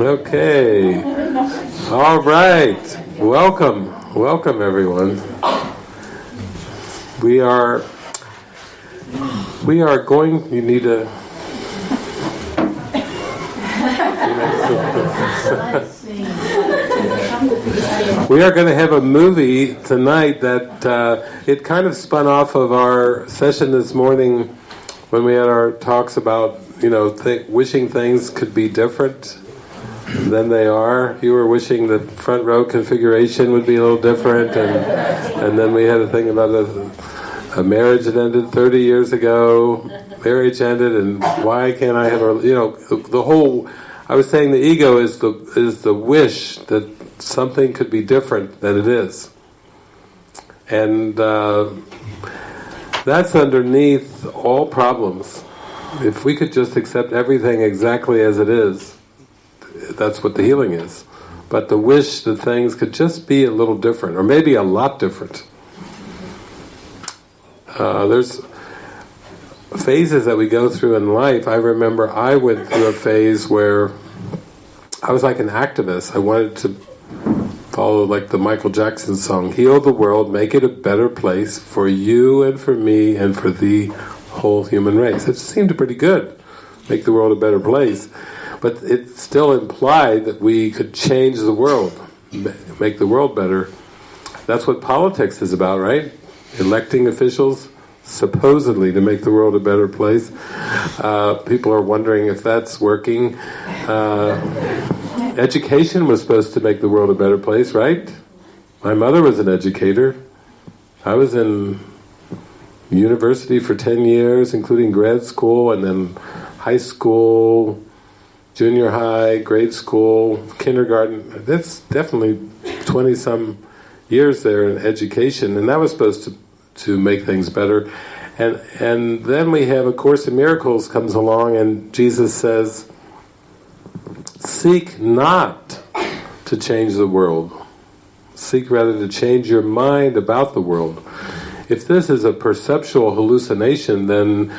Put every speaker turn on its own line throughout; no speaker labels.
Okay. All right. Welcome. Welcome, everyone. We are we are going you need a we are going to have a movie tonight that uh, it kind of spun off of our session this morning when we had our talks about you know th wishing things could be different than they are. You were wishing the front row configuration would be a little different, and and then we had a thing about a, a marriage that ended 30 years ago. Marriage ended, and why can't I have a you know the whole. I was saying the ego is the is the wish that something could be different than it is, and uh, that's underneath all problems. If we could just accept everything exactly as it is, that's what the healing is. But the wish that things could just be a little different, or maybe a lot different. Uh, there's phases that we go through in life. I remember I went through a phase where I was like an activist. I wanted to follow like the Michael Jackson song, heal the world, make it a better place for you and for me and for the whole human race. It seemed pretty good, make the world a better place. But it still implied that we could change the world, make the world better. That's what politics is about, right? Electing officials, supposedly to make the world a better place. Uh, people are wondering if that's working. Uh, education was supposed to make the world a better place, right? My mother was an educator. I was in university for 10 years, including grad school, and then high school, junior high, grade school, kindergarten. That's definitely 20-some years there in education, and that was supposed to, to make things better. And, and then we have A Course in Miracles comes along, and Jesus says, Seek not to change the world. Seek rather to change your mind about the world. If this is a perceptual hallucination, then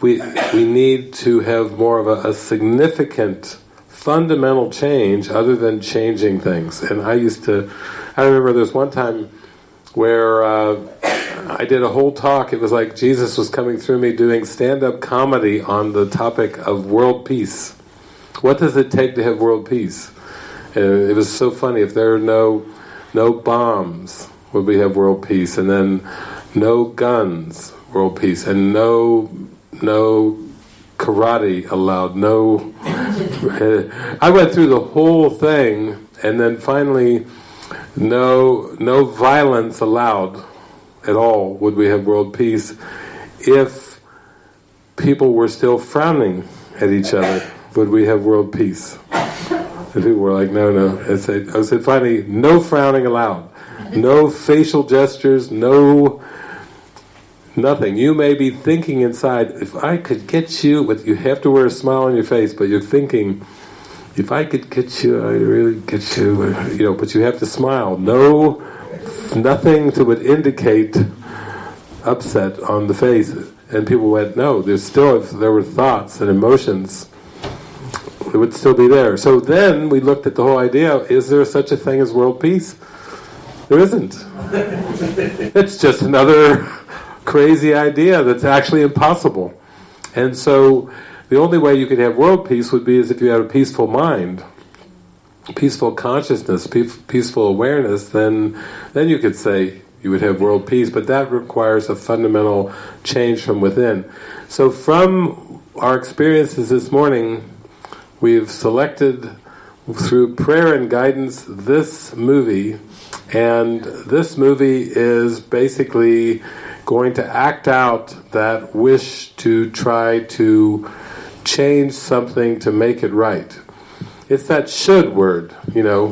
we, we need to have more of a, a significant, fundamental change other than changing things. And I used to, I remember was one time where uh, I did a whole talk, it was like Jesus was coming through me doing stand-up comedy on the topic of world peace. What does it take to have world peace? Uh, it was so funny, if there are no, no bombs, would we have world peace? And then no guns, world peace, and no no karate allowed, no... I went through the whole thing, and then finally, no, no violence allowed at all would we have world peace if people were still frowning at each other. Would we have world peace? And people were like no no. I said, I said finally no frowning allowed no facial gestures no Nothing. You may be thinking inside, if I could get you, but you have to wear a smile on your face, but you're thinking, if I could get you, I'd really get you, you know, but you have to smile. No, nothing to would indicate upset on the face. And people went, no, there's still, if there were thoughts and emotions, it would still be there. So then we looked at the whole idea, is there such a thing as world peace? There isn't. it's just another crazy idea that's actually impossible. And so the only way you could have world peace would be as if you had a peaceful mind, peaceful consciousness, peaceful awareness, then, then you could say you would have world peace, but that requires a fundamental change from within. So from our experiences this morning, we've selected through prayer and guidance this movie, and this movie is basically going to act out that wish to try to change something to make it right. It's that should word, you know,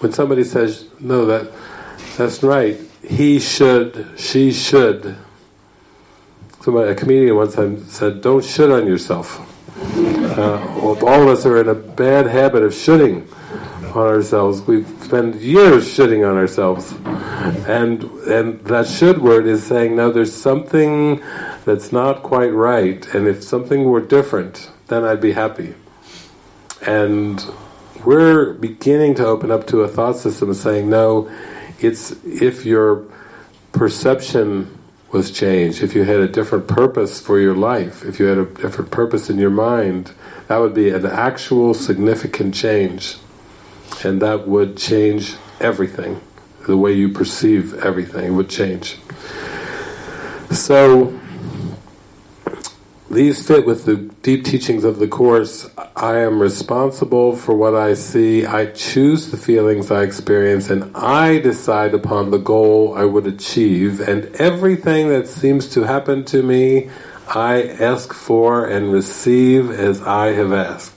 when somebody says, no, that that's right, he should, she should. Somebody, a comedian once said, don't should on yourself. Uh, all of us are in a bad habit of shoulding on ourselves. We spend years shitting on ourselves. And and that should word is saying, no, there's something that's not quite right, and if something were different, then I'd be happy. And we're beginning to open up to a thought system of saying, no, it's if your perception was changed, if you had a different purpose for your life, if you had a different purpose in your mind, that would be an actual significant change. And that would change everything. The way you perceive everything would change. So, these fit with the deep teachings of the Course. I am responsible for what I see, I choose the feelings I experience, and I decide upon the goal I would achieve, and everything that seems to happen to me, I ask for and receive as I have asked.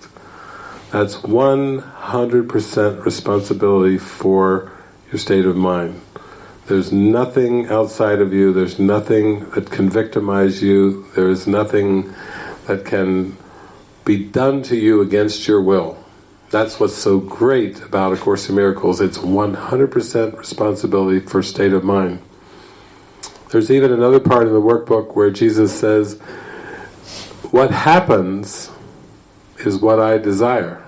That's 100% responsibility for your state of mind. There's nothing outside of you, there's nothing that can victimize you, there's nothing that can be done to you against your will. That's what's so great about A Course in Miracles, it's 100% responsibility for state of mind. There's even another part in the workbook where Jesus says, what happens is what I desire.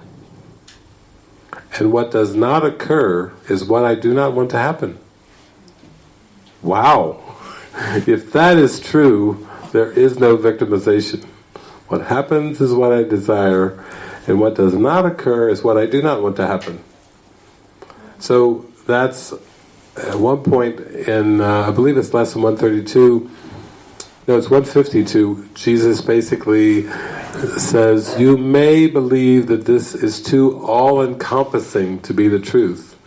And what does not occur is what I do not want to happen. Wow! If that is true, there is no victimization. What happens is what I desire, and what does not occur is what I do not want to happen. So that's at one point in, uh, I believe it's lesson 132, no, it's 152, Jesus basically says, you may believe that this is too all-encompassing to be the truth,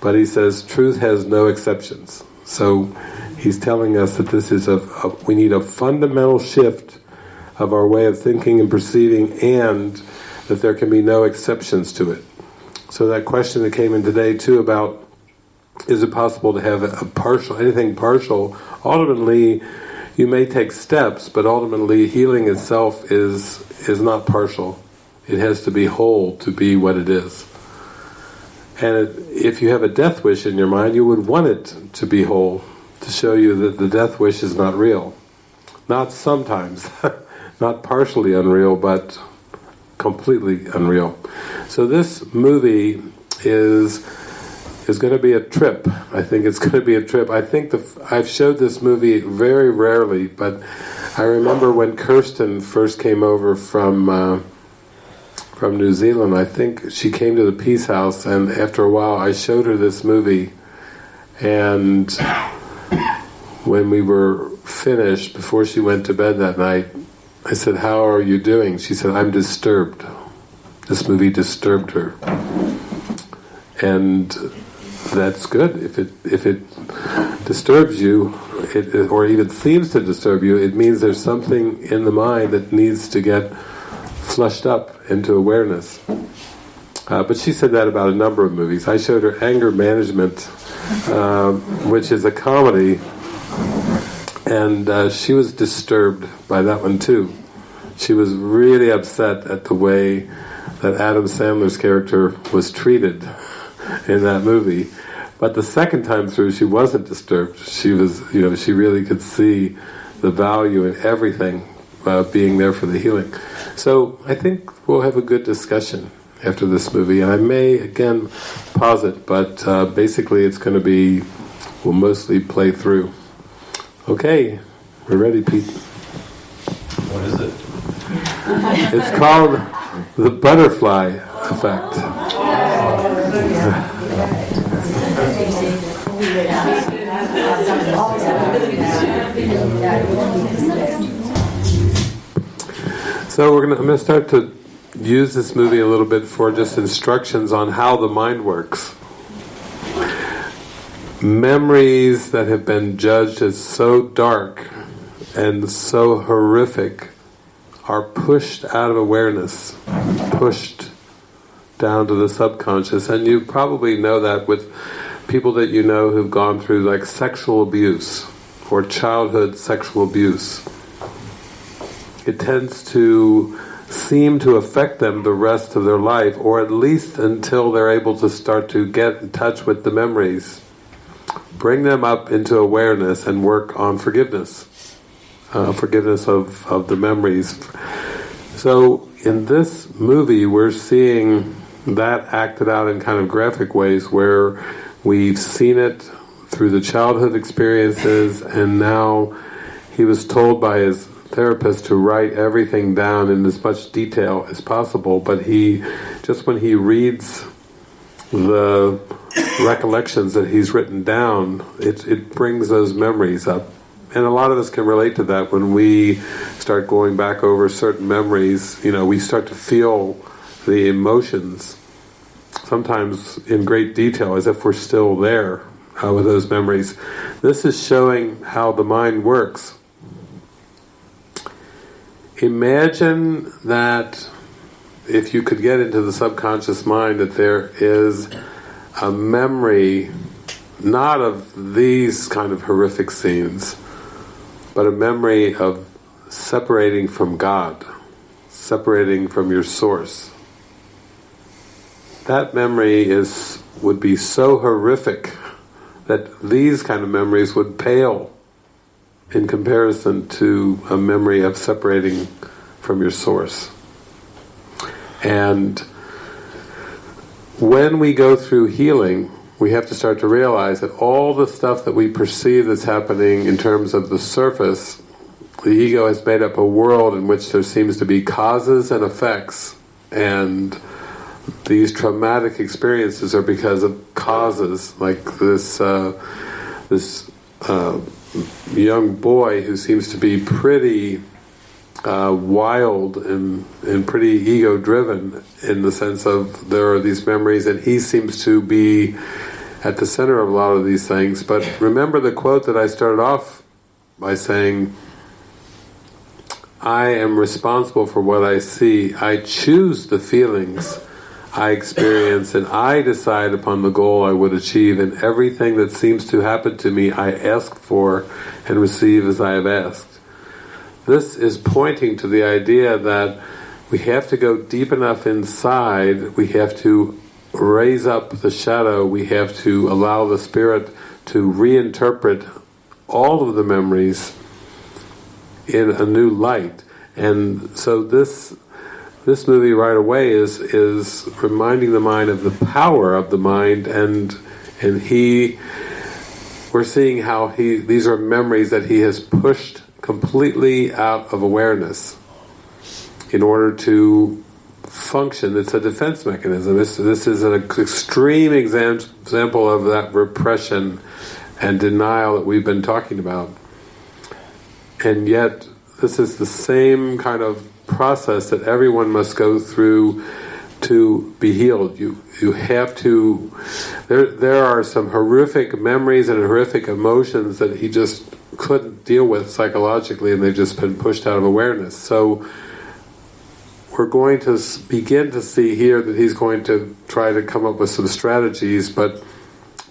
but he says truth has no exceptions. So he's telling us that this is a, a, we need a fundamental shift of our way of thinking and perceiving and that there can be no exceptions to it. So that question that came in today too about is it possible to have a partial, anything partial, ultimately you may take steps, but ultimately healing itself is is not partial. It has to be whole to be what it is. And if you have a death wish in your mind, you would want it to be whole, to show you that the death wish is not real. Not sometimes, not partially unreal, but completely unreal. So this movie is is going to be a trip. I think it's going to be a trip. I think the I've showed this movie very rarely, but I remember when Kirsten first came over from uh, from New Zealand. I think she came to the Peace House, and after a while, I showed her this movie, and when we were finished, before she went to bed that night, I said, "How are you doing?" She said, "I'm disturbed." This movie disturbed her, and that's good. If it if it disturbs you, it, or even seems to disturb you, it means there's something in the mind that needs to get flushed up into awareness. Uh, but she said that about a number of movies. I showed her Anger Management, uh, which is a comedy, and uh, she was disturbed by that one too. She was really upset at the way that Adam Sandler's character was treated in that movie. But the second time through, she wasn't disturbed. She was, you know, she really could see the value in everything uh, being there for the healing. So I think we'll have a good discussion after this movie, and I may again pause it, but uh, basically it's going to be, we'll mostly play through. Okay, we're ready, Pete.
What is it?
It's called the butterfly effect. So we're gonna, I'm going to start to use this movie a little bit for just instructions on how the mind works. Memories that have been judged as so dark and so horrific are pushed out of awareness, pushed down to the subconscious, and you probably know that with people that you know who've gone through like sexual abuse or childhood sexual abuse it tends to seem to affect them the rest of their life, or at least until they're able to start to get in touch with the memories. Bring them up into awareness and work on forgiveness. Uh, forgiveness of, of the memories. So in this movie, we're seeing that acted out in kind of graphic ways where we've seen it through the childhood experiences and now he was told by his therapist to write everything down in as much detail as possible but he just when he reads the recollections that he's written down it, it brings those memories up. And a lot of us can relate to that. When we start going back over certain memories you know we start to feel the emotions sometimes in great detail as if we're still there uh, with those memories. This is showing how the mind works. Imagine that if you could get into the subconscious mind that there is a memory not of these kind of horrific scenes but a memory of separating from God, separating from your source. That memory is would be so horrific that these kind of memories would pale in comparison to a memory of separating from your source. And when we go through healing, we have to start to realize that all the stuff that we perceive that's happening in terms of the surface, the ego has made up a world in which there seems to be causes and effects, and these traumatic experiences are because of causes, like this uh, this uh, young boy who seems to be pretty uh, wild and, and pretty ego-driven in the sense of there are these memories and he seems to be at the center of a lot of these things. But remember the quote that I started off by saying, I am responsible for what I see. I choose the feelings I experience and I decide upon the goal I would achieve and everything that seems to happen to me I ask for and receive as I have asked. This is pointing to the idea that we have to go deep enough inside, we have to raise up the shadow, we have to allow the spirit to reinterpret all of the memories in a new light. And so this this movie right away is is reminding the mind of the power of the mind and and he we're seeing how he these are memories that he has pushed completely out of awareness in order to function. It's a defense mechanism. This this is an extreme exam, example of that repression and denial that we've been talking about. And yet this is the same kind of process that everyone must go through to be healed. You you have to. There there are some horrific memories and horrific emotions that he just couldn't deal with psychologically, and they've just been pushed out of awareness. So we're going to begin to see here that he's going to try to come up with some strategies, but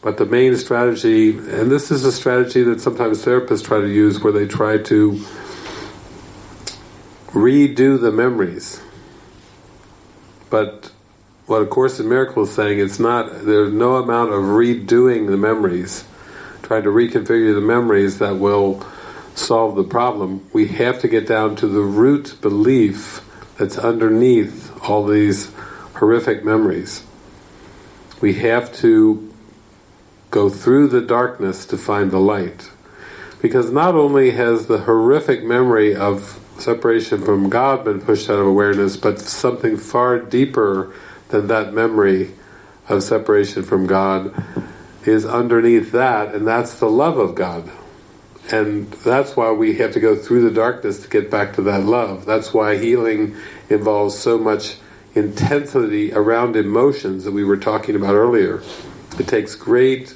but the main strategy, and this is a strategy that sometimes therapists try to use, where they try to redo the memories. But what A Course in Miracles is saying, it's not, there's no amount of redoing the memories, trying to reconfigure the memories that will solve the problem. We have to get down to the root belief that's underneath all these horrific memories. We have to go through the darkness to find the light. Because not only has the horrific memory of separation from God been pushed out of awareness, but something far deeper than that memory of separation from God is underneath that, and that's the love of God. And that's why we have to go through the darkness to get back to that love. That's why healing involves so much intensity around emotions that we were talking about earlier. It takes great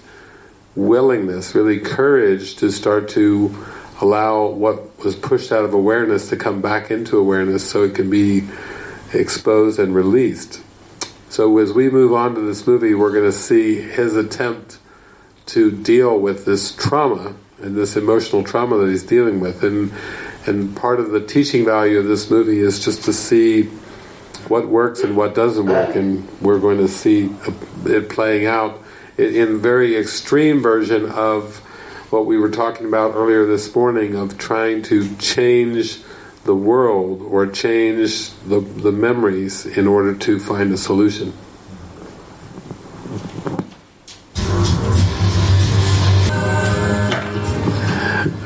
willingness, really courage to start to allow what was pushed out of awareness to come back into awareness so it can be exposed and released. So as we move on to this movie, we're going to see his attempt to deal with this trauma and this emotional trauma that he's dealing with. And and part of the teaching value of this movie is just to see what works and what doesn't work. And we're going to see it playing out in very extreme version of what we were talking about earlier this morning of trying to change the world or change the, the memories in order to find a solution.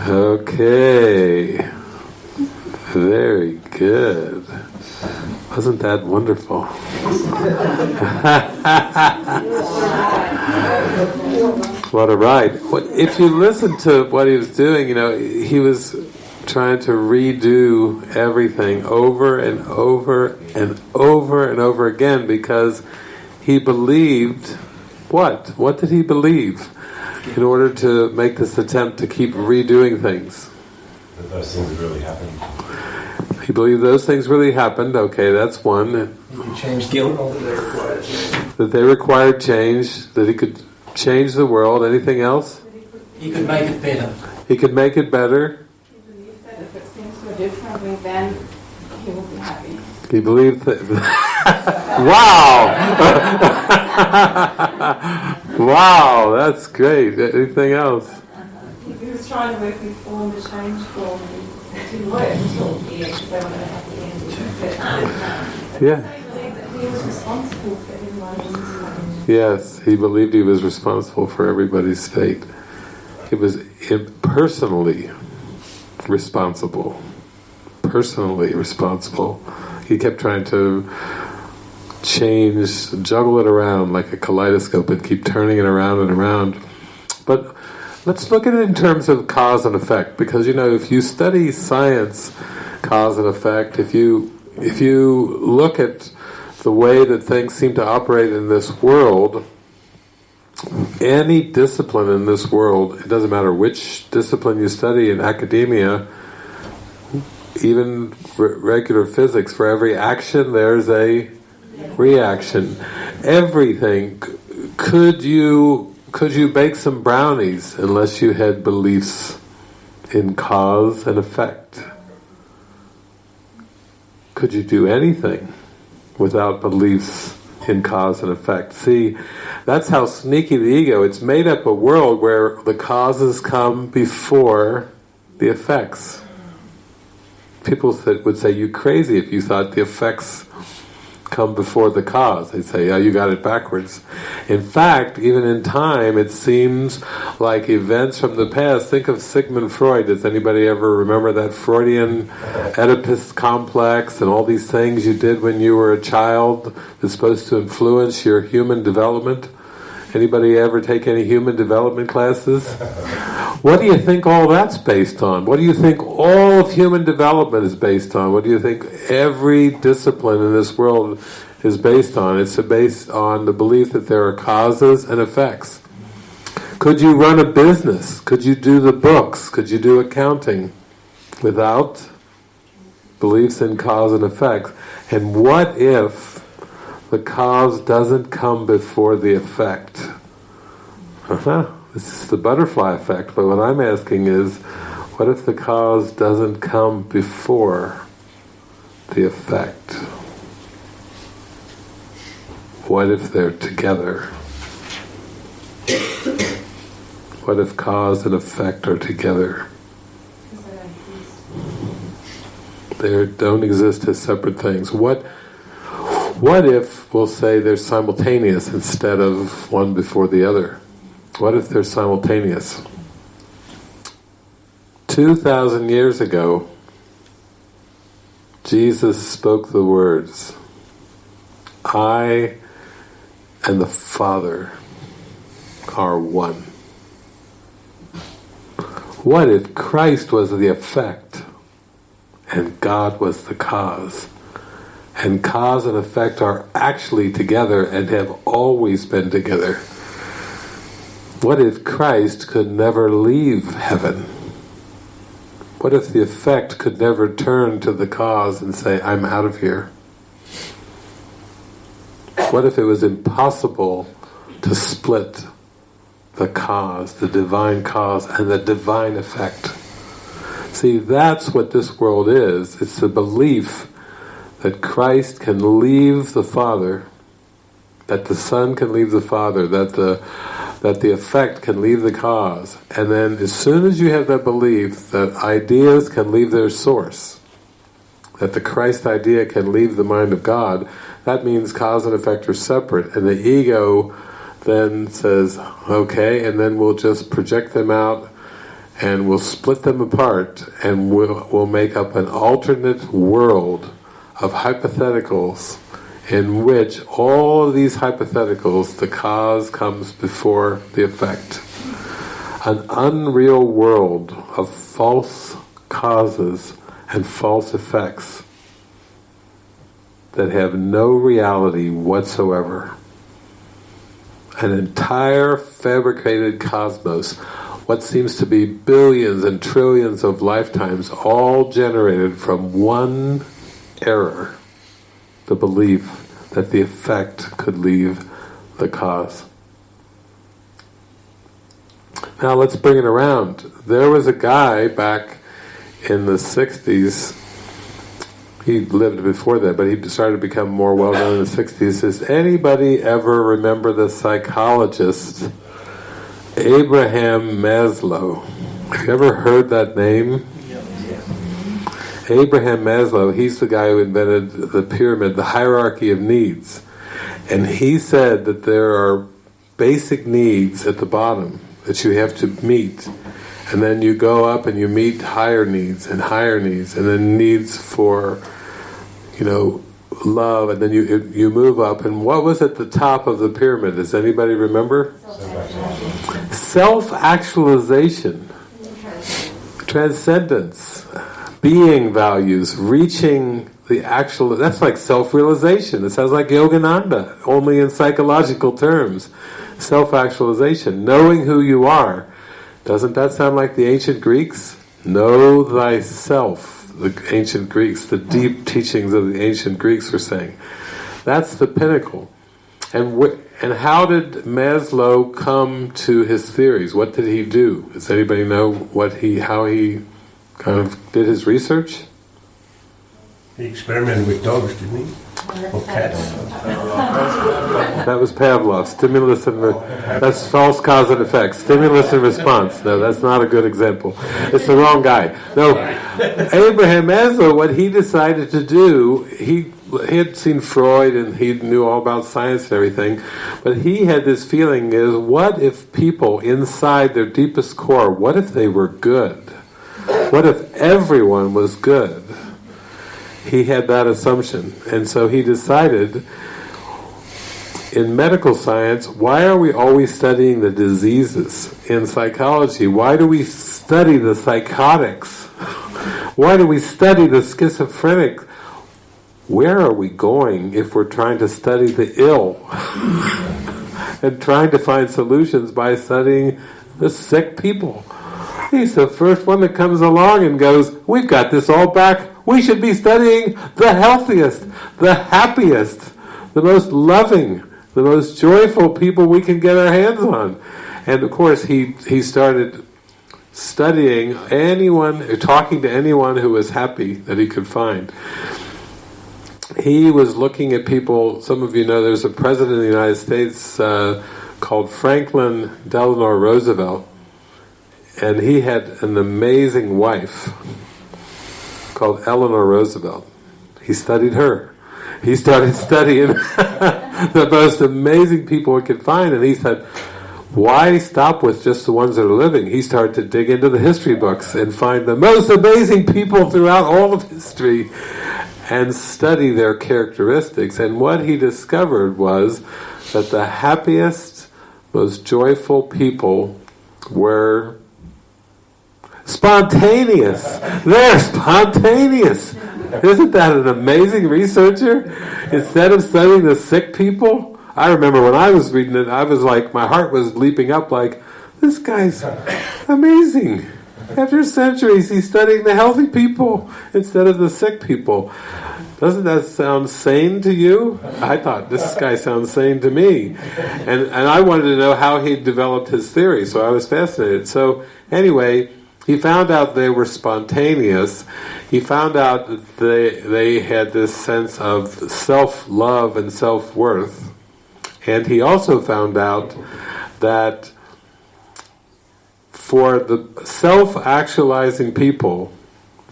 Okay. Very good. Wasn't that wonderful? what a ride. If you listen to what he was doing, you know, he was trying to redo everything over and over and over and over again because he believed what? What did he believe in order to make this attempt to keep redoing things?
That those things really happened.
He believed those things really happened. Okay, that's one.
Change guilt. That
That they required change. That he could change the world. Anything else?
he could make it better.
He could make it better.
He believed that if things were differently, then he would be happy.
He believed that. wow! wow, that's great. Anything else?
He was trying to work reform the change form, and it didn't work until he actually went at the end. But
Yeah.
he believed that he was responsible for everyone's
Yes, he believed he was responsible for everybody's fate. He was personally responsible. Personally responsible. He kept trying to change, juggle it around like a kaleidoscope and keep turning it around and around. But let's look at it in terms of cause and effect, because you know, if you study science, cause and effect, if you if you look at the way that things seem to operate in this world, any discipline in this world, it doesn't matter which discipline you study in academia, even re- regular physics, for every action there's a reaction. Everything. Could you could you bake some brownies unless you had beliefs in cause and effect? Could you do anything without beliefs in cause and effect? See, that's how sneaky the ego. It's made up a world where the causes come before the effects. People would say you crazy if you thought the effects come before the cause. They say, oh, you got it backwards. In fact, even in time, it seems like events from the past. Think of Sigmund Freud. Does anybody ever remember that Freudian Oedipus complex and all these things you did when you were a child that's supposed to influence your human development? Anybody ever take any human development classes? What do you think all that's based on? What do you think all of human development is based on? What do you think every discipline in this world is based on? It's based on the belief that there are causes and effects. Could you run a business? Could you do the books? Could you do accounting without beliefs in cause and effects? And what if the cause doesn't come before the effect? Uh-huh. This is the butterfly effect, but what I'm asking is, what if the cause doesn't come before the effect? What if they're together? What if cause and effect are together? They don't exist as separate things. What what if we'll say they're simultaneous instead of one before the other? What if they're simultaneous? 2,000 years ago, Jesus spoke the words, I and the Father are one. What if Christ was the effect and God was the cause? And cause and effect are actually together and have always been together. What if Christ could never leave heaven? What if the effect could never turn to the cause and say, I'm out of here? What if it was impossible to split the cause, the divine cause, and the divine effect? See, that's what this world is. It's the belief that Christ can leave the Father, that the Son can leave the Father, that the that the effect can leave the cause. And then as soon as you have that belief that ideas can leave their source, that the Christ idea can leave the mind of God, that means cause and effect are separate, and the ego then says, okay, and then we'll just project them out and we'll split them apart and we'll, we'll make up an alternate world of hypotheticals in which all of these hypotheticals, the cause comes before the effect. An unreal world of false causes and false effects that have no reality whatsoever. An entire fabricated cosmos, what seems to be billions and trillions of lifetimes, all generated from one error, the belief that the effect could leave the cause. Now let's bring it around. There was a guy back in the 60s, he lived before that, but he started to become more well known in the 60s. Does anybody ever remember the psychologist Abraham Maslow? Have you ever heard that name? Abraham Maslow, he's the guy who invented the pyramid, the hierarchy of needs. And he said that there are basic needs at the bottom that you have to meet. And then you go up and you meet higher needs and higher needs and then needs for, you know, love. And then you you move up. And what was at the top of the pyramid? Does anybody remember? Self-actualization. Transcendence being values reaching the actual that's like self-realization it sounds like yogananda only in psychological terms self-actualization knowing who you are doesn't that sound like the ancient greeks know thyself the ancient Greeks, the deep teachings of the ancient Greeks were saying. That's the pinnacle. And and how did Maslow come to his theories? What did he do? Does anybody know what he how he kind of did his research?
He experimented with dogs, didn't he? Or cats?
That was Pavlov. Stimulus and that's false cause and effect. Stimulus and response. No, that's not a good example. It's the wrong guy. No, Abraham Maslow. What he decided to do, he he had seen Freud and he knew all about science and everything, but he had this feeling: is what if people inside their deepest core, what if they were good? What if everyone was good? he had that assumption. And so he decided in medical science, why are we always studying the diseases? In psychology, why do we study the psychotics? Why do we study the schizophrenic? Where are we going if we're trying to study the ill? and trying to find solutions by studying the sick people. He's the first one that comes along and goes, we've got this all back we should be studying the healthiest, the happiest, the most loving, the most joyful people we can get our hands on. And of course, he, he started studying anyone, talking to anyone who was happy that he could find. He was looking at people, some of you know there's a president of the United States uh, called Franklin Delano Roosevelt, and he had an amazing wife called Eleanor Roosevelt. He studied her. He started studying the most amazing people he could find, and he said, why stop with just the ones that are living? He started to dig into the history books and find the most amazing people throughout all of history and study their characteristics. And what he discovered was that the happiest, most joyful people were Spontaneous. They're spontaneous. Isn't that an amazing researcher? Instead of studying the sick people, I remember when I was reading it, I was like, my heart was leaping up like, this guy's amazing. After centuries, he's studying the healthy people instead of the sick people. Doesn't that sound sane to you? I thought, this guy sounds sane to me. And, and I wanted to know how he developed his theory, so I was fascinated. So, anyway, he found out they were spontaneous. He found out that they, they had this sense of self-love and self-worth. And he also found out that for the self-actualizing people,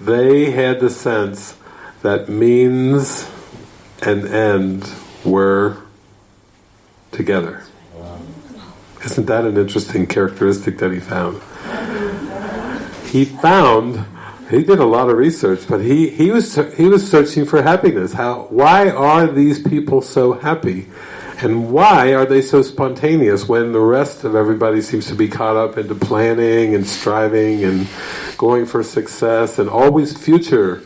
they had the sense that means and end were together. Isn't that an interesting characteristic that he found? He found he did a lot of research, but he, he was he was searching for happiness. How why are these people so happy? And why are they so spontaneous when the rest of everybody seems to be caught up into planning and striving and going for success and always future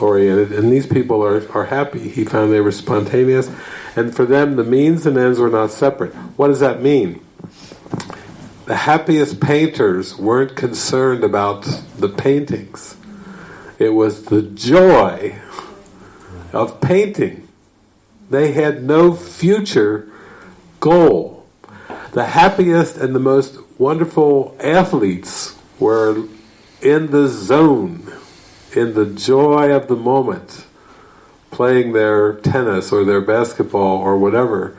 oriented and these people are, are happy. He found they were spontaneous and for them the means and ends were not separate. What does that mean? The happiest painters weren't concerned about the paintings. It was the joy of painting. They had no future goal. The happiest and the most wonderful athletes were in the zone, in the joy of the moment, playing their tennis or their basketball or whatever.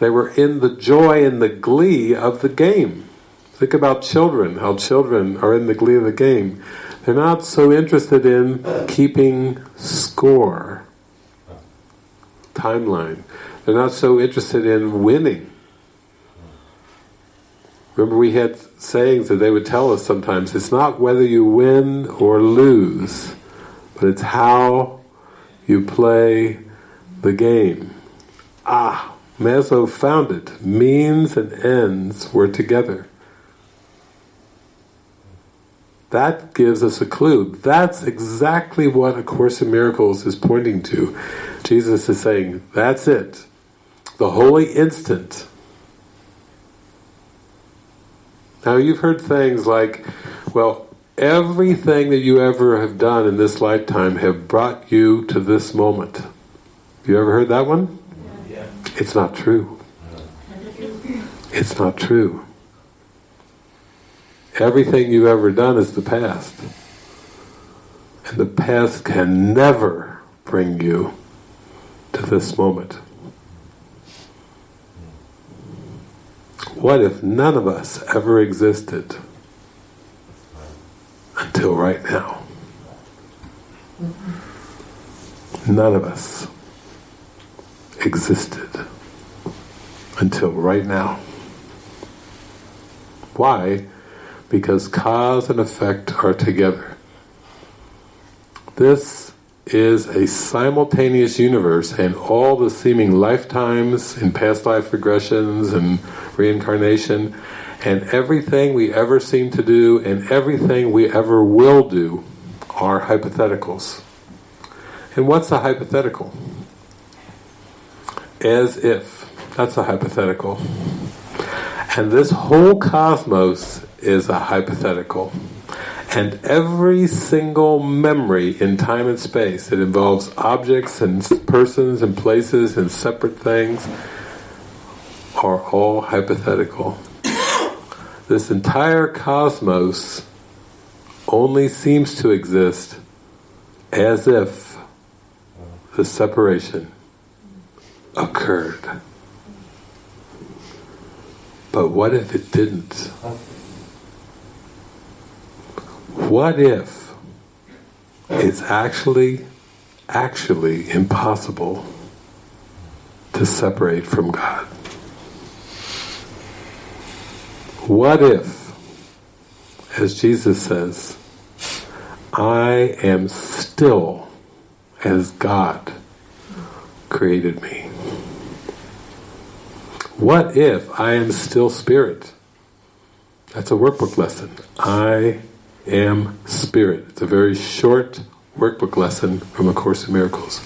They were in the joy and the glee of the game. Think about children, how children are in the glee of the game. They're not so interested in keeping score timeline. They're not so interested in winning. Remember we had sayings that they would tell us sometimes, it's not whether you win or lose, but it's how you play the game. Ah, Maslow found it. Means and ends were together. That gives us a clue. That's exactly what A Course in Miracles is pointing to. Jesus is saying, that's it. The holy instant. Now you've heard things like, well, everything that you ever have done in this lifetime have brought you to this moment. You ever heard that one?
Yeah.
It's not true. It's not true. Everything you've ever done is the past. And the past can never bring you to this moment. What if none of us ever existed until right now? None of us existed until right now. Why? Because cause and effect are together. This is a simultaneous universe and all the seeming lifetimes and past life regressions and reincarnation and everything we ever seem to do and everything we ever will do are hypotheticals. And what's a hypothetical? As if. That's a hypothetical. And this whole cosmos is a hypothetical. And every single memory in time and space that involves objects and persons and places and separate things are all hypothetical. This entire cosmos only seems to exist as if the separation occurred. But what if it didn't? What if it's actually, actually impossible to separate from God? What if, as Jesus says, I am still as God created me? What if I am still spirit? That's a workbook lesson. I am spirit. It's a very short workbook lesson from A Course in Miracles.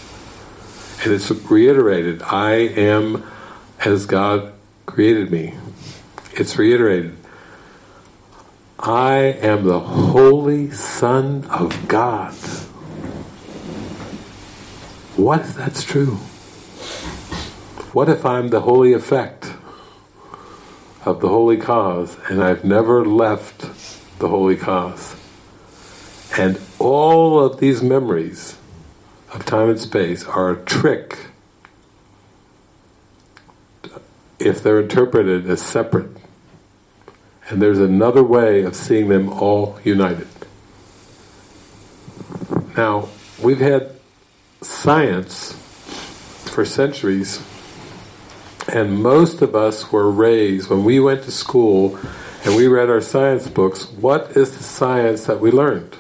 And it's reiterated, I am as God created me. It's reiterated, I am the Holy Son of God. What if that's true? What if I'm the holy effect of the holy cause and I've never left the holy cause? And all of these memories of time and space are a trick if they're interpreted as separate. And there's another way of seeing them all united. Now, we've had science for centuries, and most of us were raised, when we went to school and we read our science books, what is the science that we learned?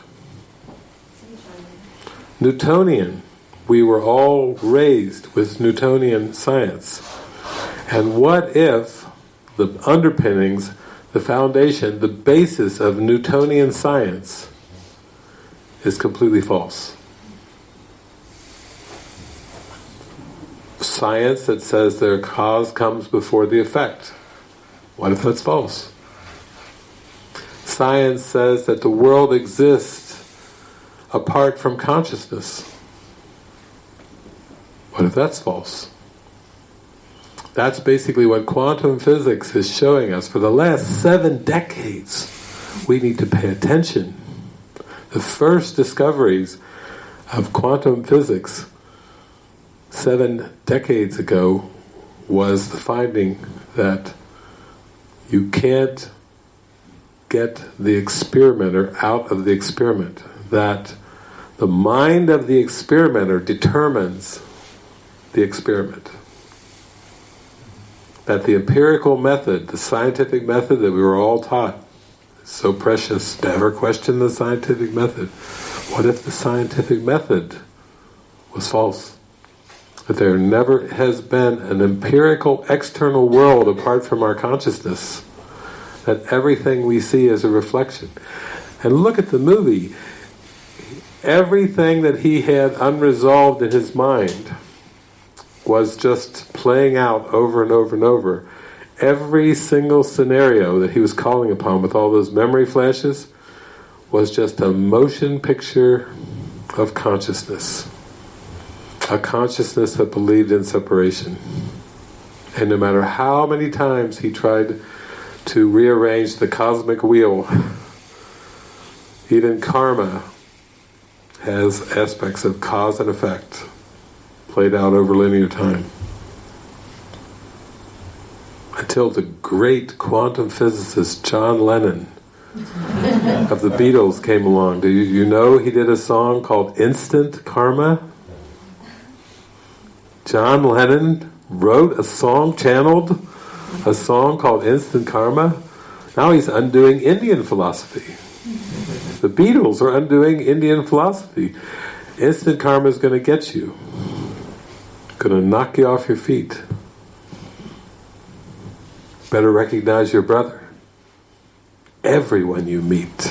Newtonian. We were all raised with Newtonian science. And what if the underpinnings, the foundation, the basis of Newtonian science is completely false? Science that says their cause comes before the effect. What if that's false? Science says that the world exists apart from consciousness. What if that's false? That's basically what quantum physics is showing us. For the last seven decades, we need to pay attention. The first discoveries of quantum physics seven decades ago was the finding that you can't get the experimenter out of the experiment. That the mind of the experimenter determines the experiment. That the empirical method, the scientific method that we were all taught, so precious, never question the scientific method. What if the scientific method was false? That there never has been an empirical external world apart from our consciousness. That everything we see is a reflection. And look at the movie. Everything that he had unresolved in his mind was just playing out over and over and over. Every single scenario that he was calling upon with all those memory flashes was just a motion picture of consciousness. A consciousness that believed in separation. And no matter how many times he tried to rearrange the cosmic wheel, even karma has aspects of cause and effect played out over linear time. Until the great quantum physicist John Lennon of the Beatles came along. Do you, you know he did a song called Instant Karma? John Lennon wrote a song, channeled a song called Instant Karma. Now he's undoing Indian philosophy. The Beatles are undoing Indian philosophy. Instant karma is going to get you. Going to knock you off your feet. Better recognize your brother. Everyone you meet.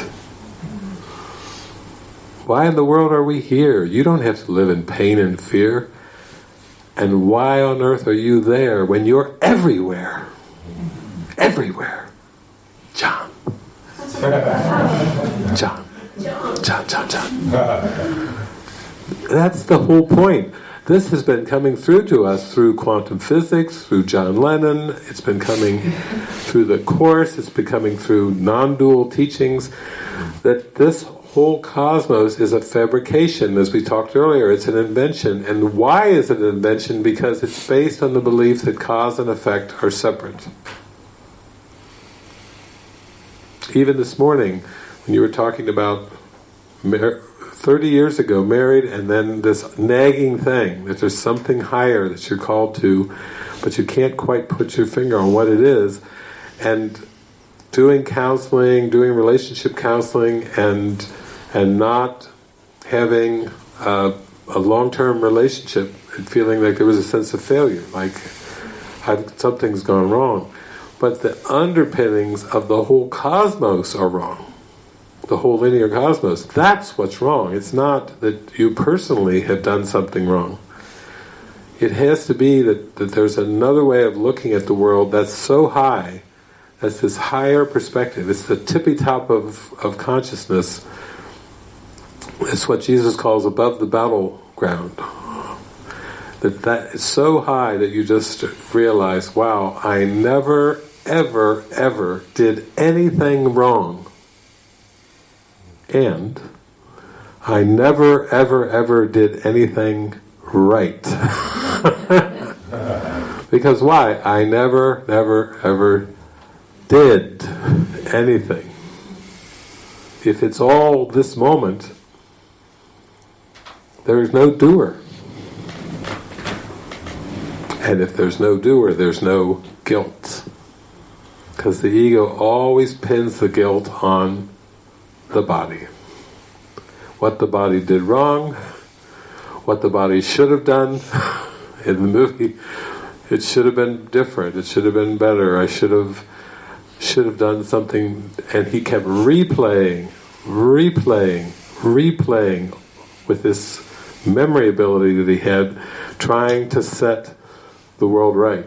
Why in the world are we here? You don't have to live in pain and fear. And why on earth are you there when you're everywhere? Everywhere. John. John. John, John, John. That's the whole point. This has been coming through to us through quantum physics, through John Lennon, it's been coming through the Course, it's been coming through non-dual teachings, that this whole cosmos is a fabrication, as we talked earlier, it's an invention. And why is it an invention? Because it's based on the belief that cause and effect are separate. Even this morning, when you were talking about 30 years ago, married, and then this nagging thing, that there's something higher that you're called to, but you can't quite put your finger on what it is, and doing counseling, doing relationship counseling, and and not having a, a long-term relationship and feeling like there was a sense of failure, like something's gone wrong. But the underpinnings of the whole cosmos are wrong. The whole linear cosmos. That's what's wrong. It's not that you personally have done something wrong. It has to be that, that there's another way of looking at the world that's so high, that's this higher perspective. It's the tippy top of, of consciousness. It's what Jesus calls above the battleground that that is so high that you just realize, wow, I never, ever, ever did anything wrong. And I never, ever, ever did anything right. because why? I never, never, ever did anything. If it's all this moment, there is no doer. And if there's no doer, there's no guilt. Because the ego always pins the guilt on the body. What the body did wrong, what the body should have done in the movie, it should have been different, it should have been better, I should have should have done something and he kept replaying, replaying, replaying with this memory ability that he had, trying to set the world right,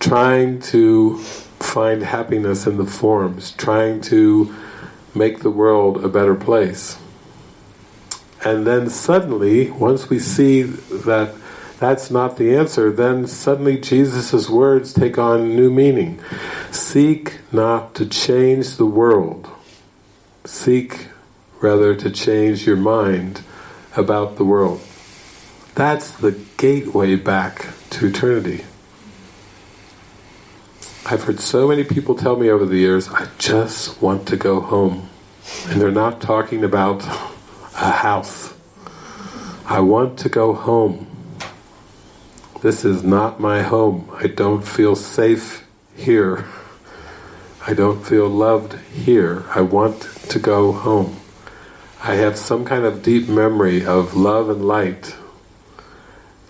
trying to find happiness in the forms, trying to make the world a better place. And then suddenly, once we see that that's not the answer, then suddenly Jesus' words take on new meaning. Seek not to change the world. Seek rather to change your mind about the world. That's the gateway back to eternity. I've heard so many people tell me over the years, I just want to go home. And they're not talking about a house. I want to go home. This is not my home. I don't feel safe here. I don't feel loved here. I want to go home. I have some kind of deep memory of love and light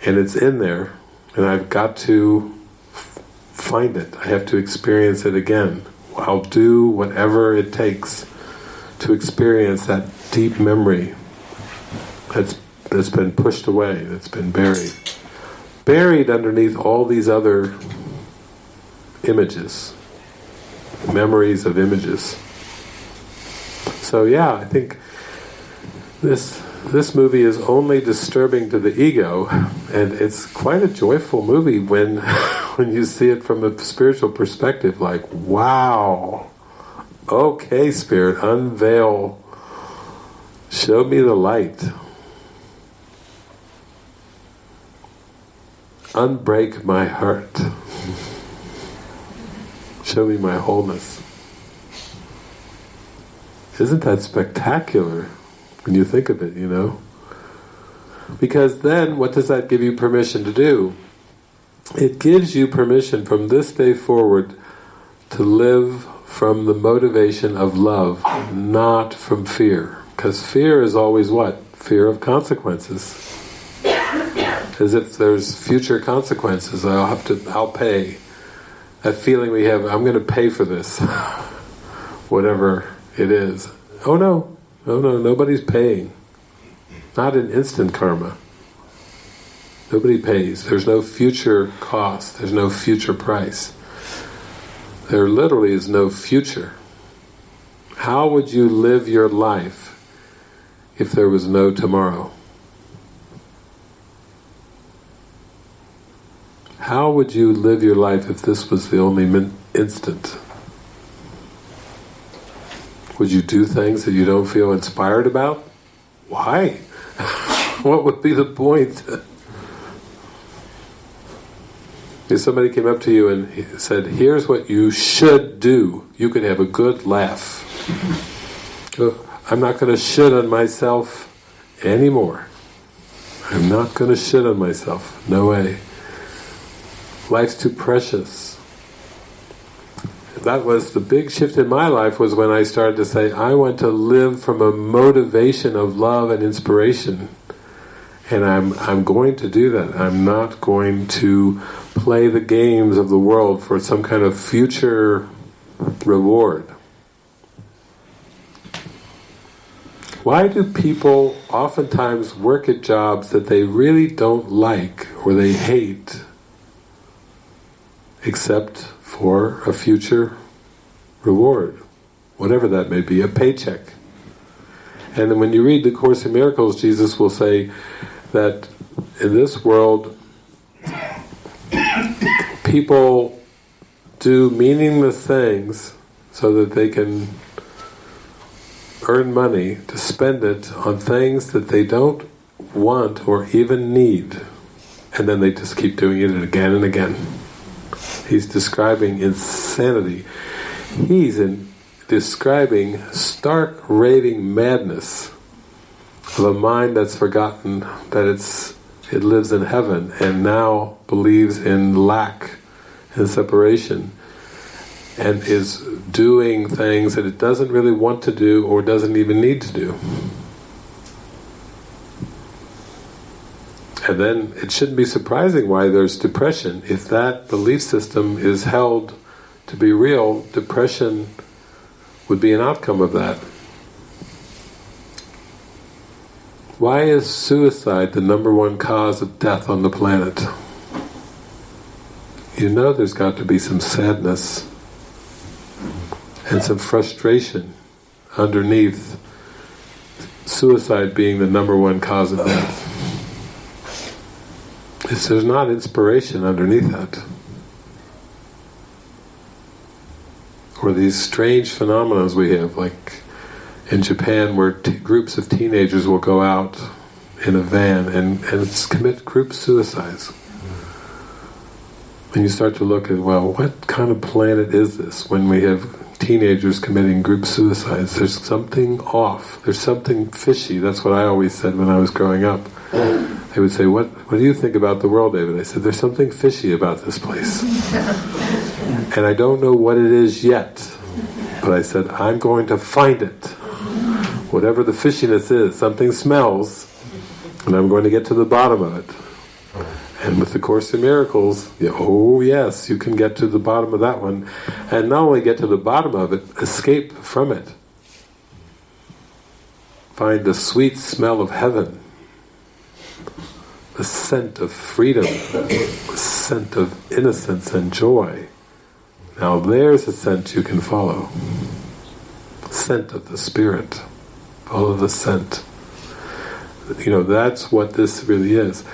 and it's in there and I've got to find it. I have to experience it again. I'll do whatever it takes to experience that deep memory that's that's been pushed away, that's been buried. Buried underneath all these other images, memories of images. So yeah, I think this this movie is only disturbing to the ego, and it's quite a joyful movie when when you see it from a spiritual perspective. Like, wow, okay, spirit, unveil, show me the light, unbreak my heart, show me my wholeness. Isn't that spectacular? When you think of it, you know. Because then, what does that give you permission to do? It gives you permission from this day forward to live from the motivation of love, not from fear. Because fear is always what? Fear of consequences. As if there's future consequences, I'll have to, I'll pay. That feeling we have, I'm going to pay for this. Whatever it is. Oh no, no, no, nobody's paying. Not in instant karma. Nobody pays. There's no future cost. There's no future price. There literally is no future. How would you live your life if there was no tomorrow? How would you live your life if this was the only instant? Would you do things that you don't feel inspired about? Why? what would be the point? if somebody came up to you and said, here's what you should do, you could have a good laugh. I'm not going to shit on myself anymore. I'm not going to shit on myself. No way. Life's too precious that was the big shift in my life was when I started to say, I want to live from a motivation of love and inspiration. And I'm, I'm going to do that. I'm not going to play the games of the world for some kind of future reward. Why do people oftentimes work at jobs that they really don't like or they hate except for a future reward, whatever that may be, a paycheck. And then when you read the Course in Miracles, Jesus will say that in this world, people do meaningless things so that they can earn money to spend it on things that they don't want or even need. And then they just keep doing it again and again. He's describing insanity. He's in describing stark raving madness of a mind that's forgotten that it's it lives in heaven and now believes in lack and separation and is doing things that it doesn't really want to do or doesn't even need to do. And then it shouldn't be surprising why there's depression. If that belief system is held to be real, depression would be an outcome of that. Why is suicide the number one cause of death on the planet? You know there's got to be some sadness and some frustration underneath suicide being the number one cause of death. It's, there's not inspiration underneath that. Or these strange phenomena we have, like in Japan where groups of teenagers will go out in a van and, and commit group suicides. And you start to look at, well, what kind of planet is this when we have teenagers committing group suicides? There's something off. There's something fishy. That's what I always said when I was growing up. Mm. They would say, what, what do you think about the world, David? I said, there's something fishy about this place. and I don't know what it is yet. But I said, I'm going to find it. Whatever the fishiness is, something smells, and I'm going to get to the bottom of it. And with the Course in Miracles, oh yes, you can get to the bottom of that one. And not only get to the bottom of it, escape from it. Find the sweet smell of heaven the scent of freedom, the scent of innocence and joy. Now there's a scent you can follow. Scent of the Spirit. Follow the scent. You know, that's what this really is.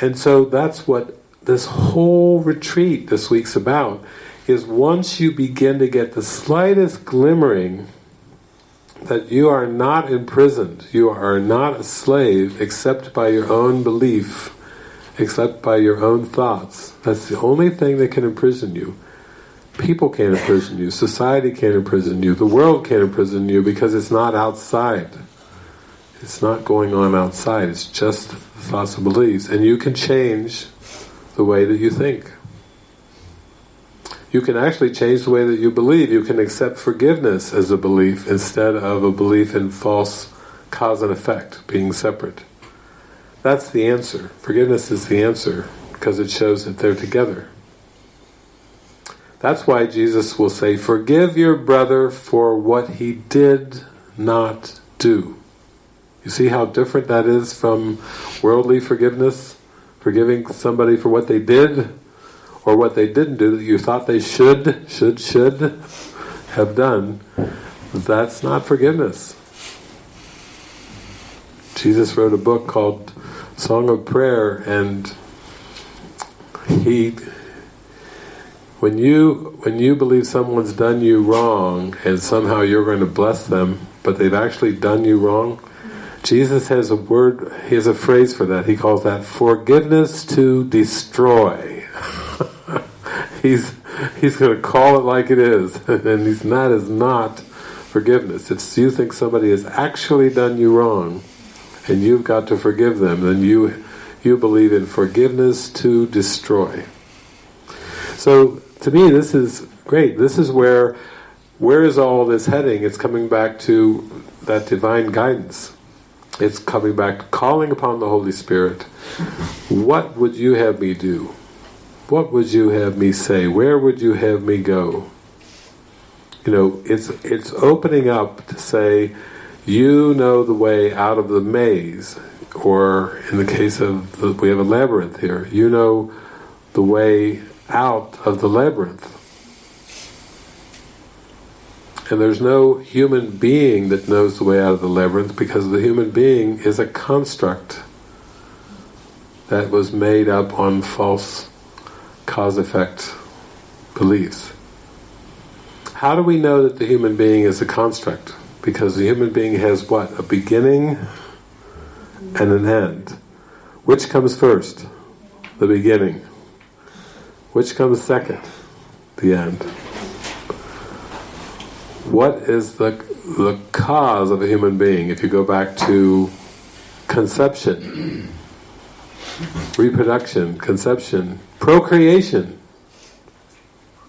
And so that's what this whole retreat this week's about, is once you begin to get the slightest glimmering that you are not imprisoned, you are not a slave except by your own belief, except by your own thoughts. That's the only thing that can imprison you. People can't imprison you, society can't imprison you, the world can't imprison you because it's not outside. It's not going on outside, it's just thoughts and beliefs. And you can change the way that you think you can actually change the way that you believe. You can accept forgiveness as a belief instead of a belief in false cause and effect, being separate. That's the answer. Forgiveness is the answer because it shows that they're together. That's why Jesus will say, forgive your brother for what he did not do. You see how different that is from worldly forgiveness? Forgiving somebody for what they did or what they didn't do that you thought they should, should, should have done, that's not forgiveness. Jesus wrote a book called Song of Prayer and he when you when you believe someone's done you wrong and somehow you're going to bless them but they've actually done you wrong Jesus has a word he has a phrase for that he calls that forgiveness to destroy he's he's going to call it like it is, and he's not not forgiveness. If you think somebody has actually done you wrong, and you've got to forgive them, then you you believe in forgiveness to destroy. So to me, this is great. This is where where is all this heading? It's coming back to that divine guidance. It's coming back calling upon the Holy Spirit. What would you have me do? What would you have me say? Where would you have me go? You know, it's it's opening up to say, you know the way out of the maze, or in the case of the, we have a labyrinth here, you know the way out of the labyrinth. And there's no human being that knows the way out of the labyrinth because the human being is a construct that was made up on false cause-effect beliefs. How do we know that the human being is a construct? Because the human being has what? A beginning and an end. Which comes first? The beginning. Which comes second? The end. What is the, the cause of a human being if you go back to conception? reproduction, conception, procreation.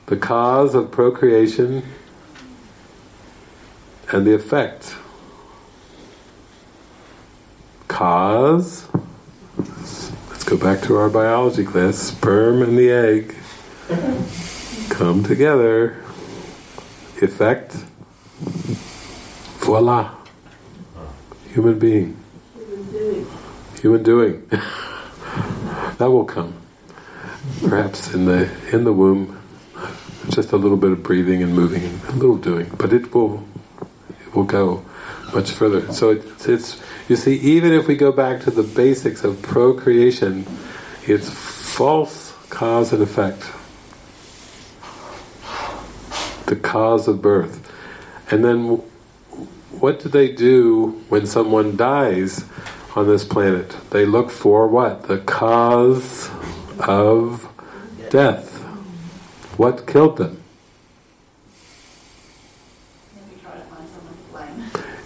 The cause of procreation and the effect. Cause, let's go back to our biology class, sperm and the egg come together. Effect, voila, human being. Human doing. that will come. Perhaps in the in the womb, just a little bit of breathing and moving and a little doing, but it will it will go much further. So it's, it's you see, even if we go back to the basics of procreation, it's false cause and effect. The cause of birth, and then what do they do when someone dies? on this planet. They look for what? The cause of death. What killed them?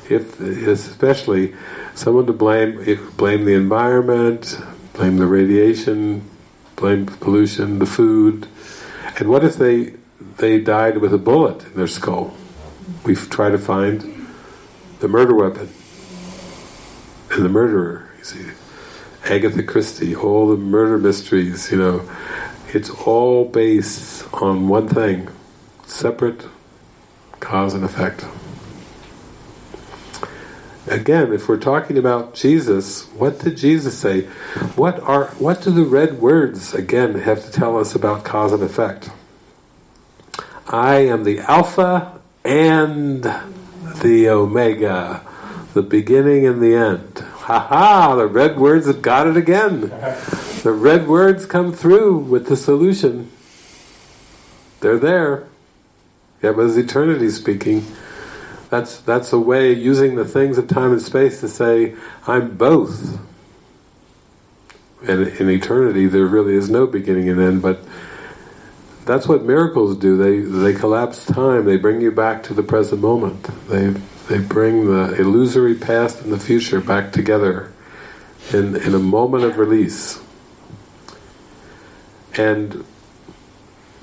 If, especially someone to blame, blame the environment, blame the radiation, blame pollution, the food. And what if they they died with a bullet in their skull? We try to find the murder weapon and the murderer. You see, Agatha Christie, all the murder mysteries. You know, it's all based on one thing: separate cause and effect. Again, if we're talking about Jesus, what did Jesus say? What are what do the red words again have to tell us about cause and effect? I am the Alpha and the Omega the beginning and the end. Ha ha! The red words have got it again. The red words come through with the solution. They're there. Yeah, but as eternity speaking, that's that's a way using the things of time and space to say, I'm both. And in eternity there really is no beginning and end, but that's what miracles do. They they collapse time, they bring you back to the present moment. They they bring the illusory past and the future back together in, in a moment of release. And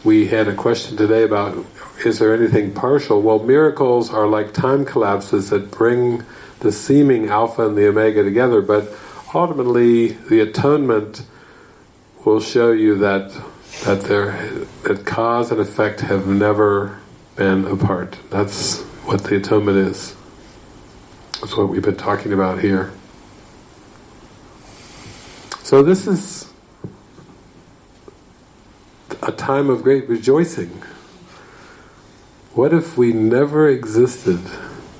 we had a question today about is there anything partial? Well, miracles are like time collapses that bring the seeming alpha and the omega together, but ultimately the atonement will show you that that there that cause and effect have never been apart. That's what the atonement is. That's what we've been talking about here. So this is a time of great rejoicing. What if we never existed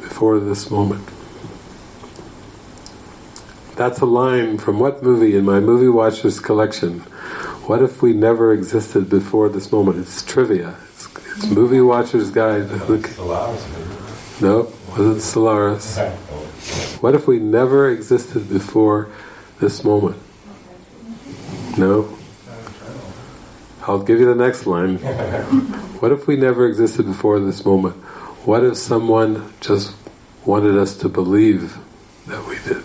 before this moment? That's a line from what movie in my Movie Watchers collection? What if we never existed before this moment? It's trivia. It's, it's Movie Watchers Guide. No, wasn't Solaris. What if we never existed before this moment? No? I'll give you the next line. What if we never existed before this moment? What if someone just wanted us to believe that we did?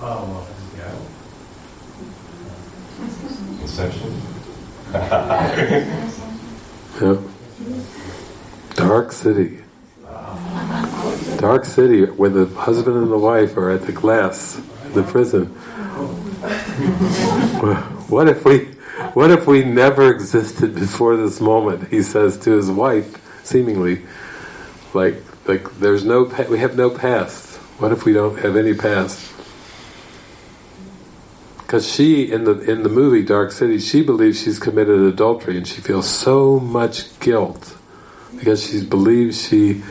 Oh, yeah. Inception?
yeah. Dark City. Dark City, where the husband and the wife are at the glass in the prison. What if we, what if we never existed before this moment? He says to his wife, seemingly, like, like there's no, we have no past. What if we don't have any past? Because she, in the in the movie Dark City, she believes she's committed adultery, and she feels so much guilt because she believes she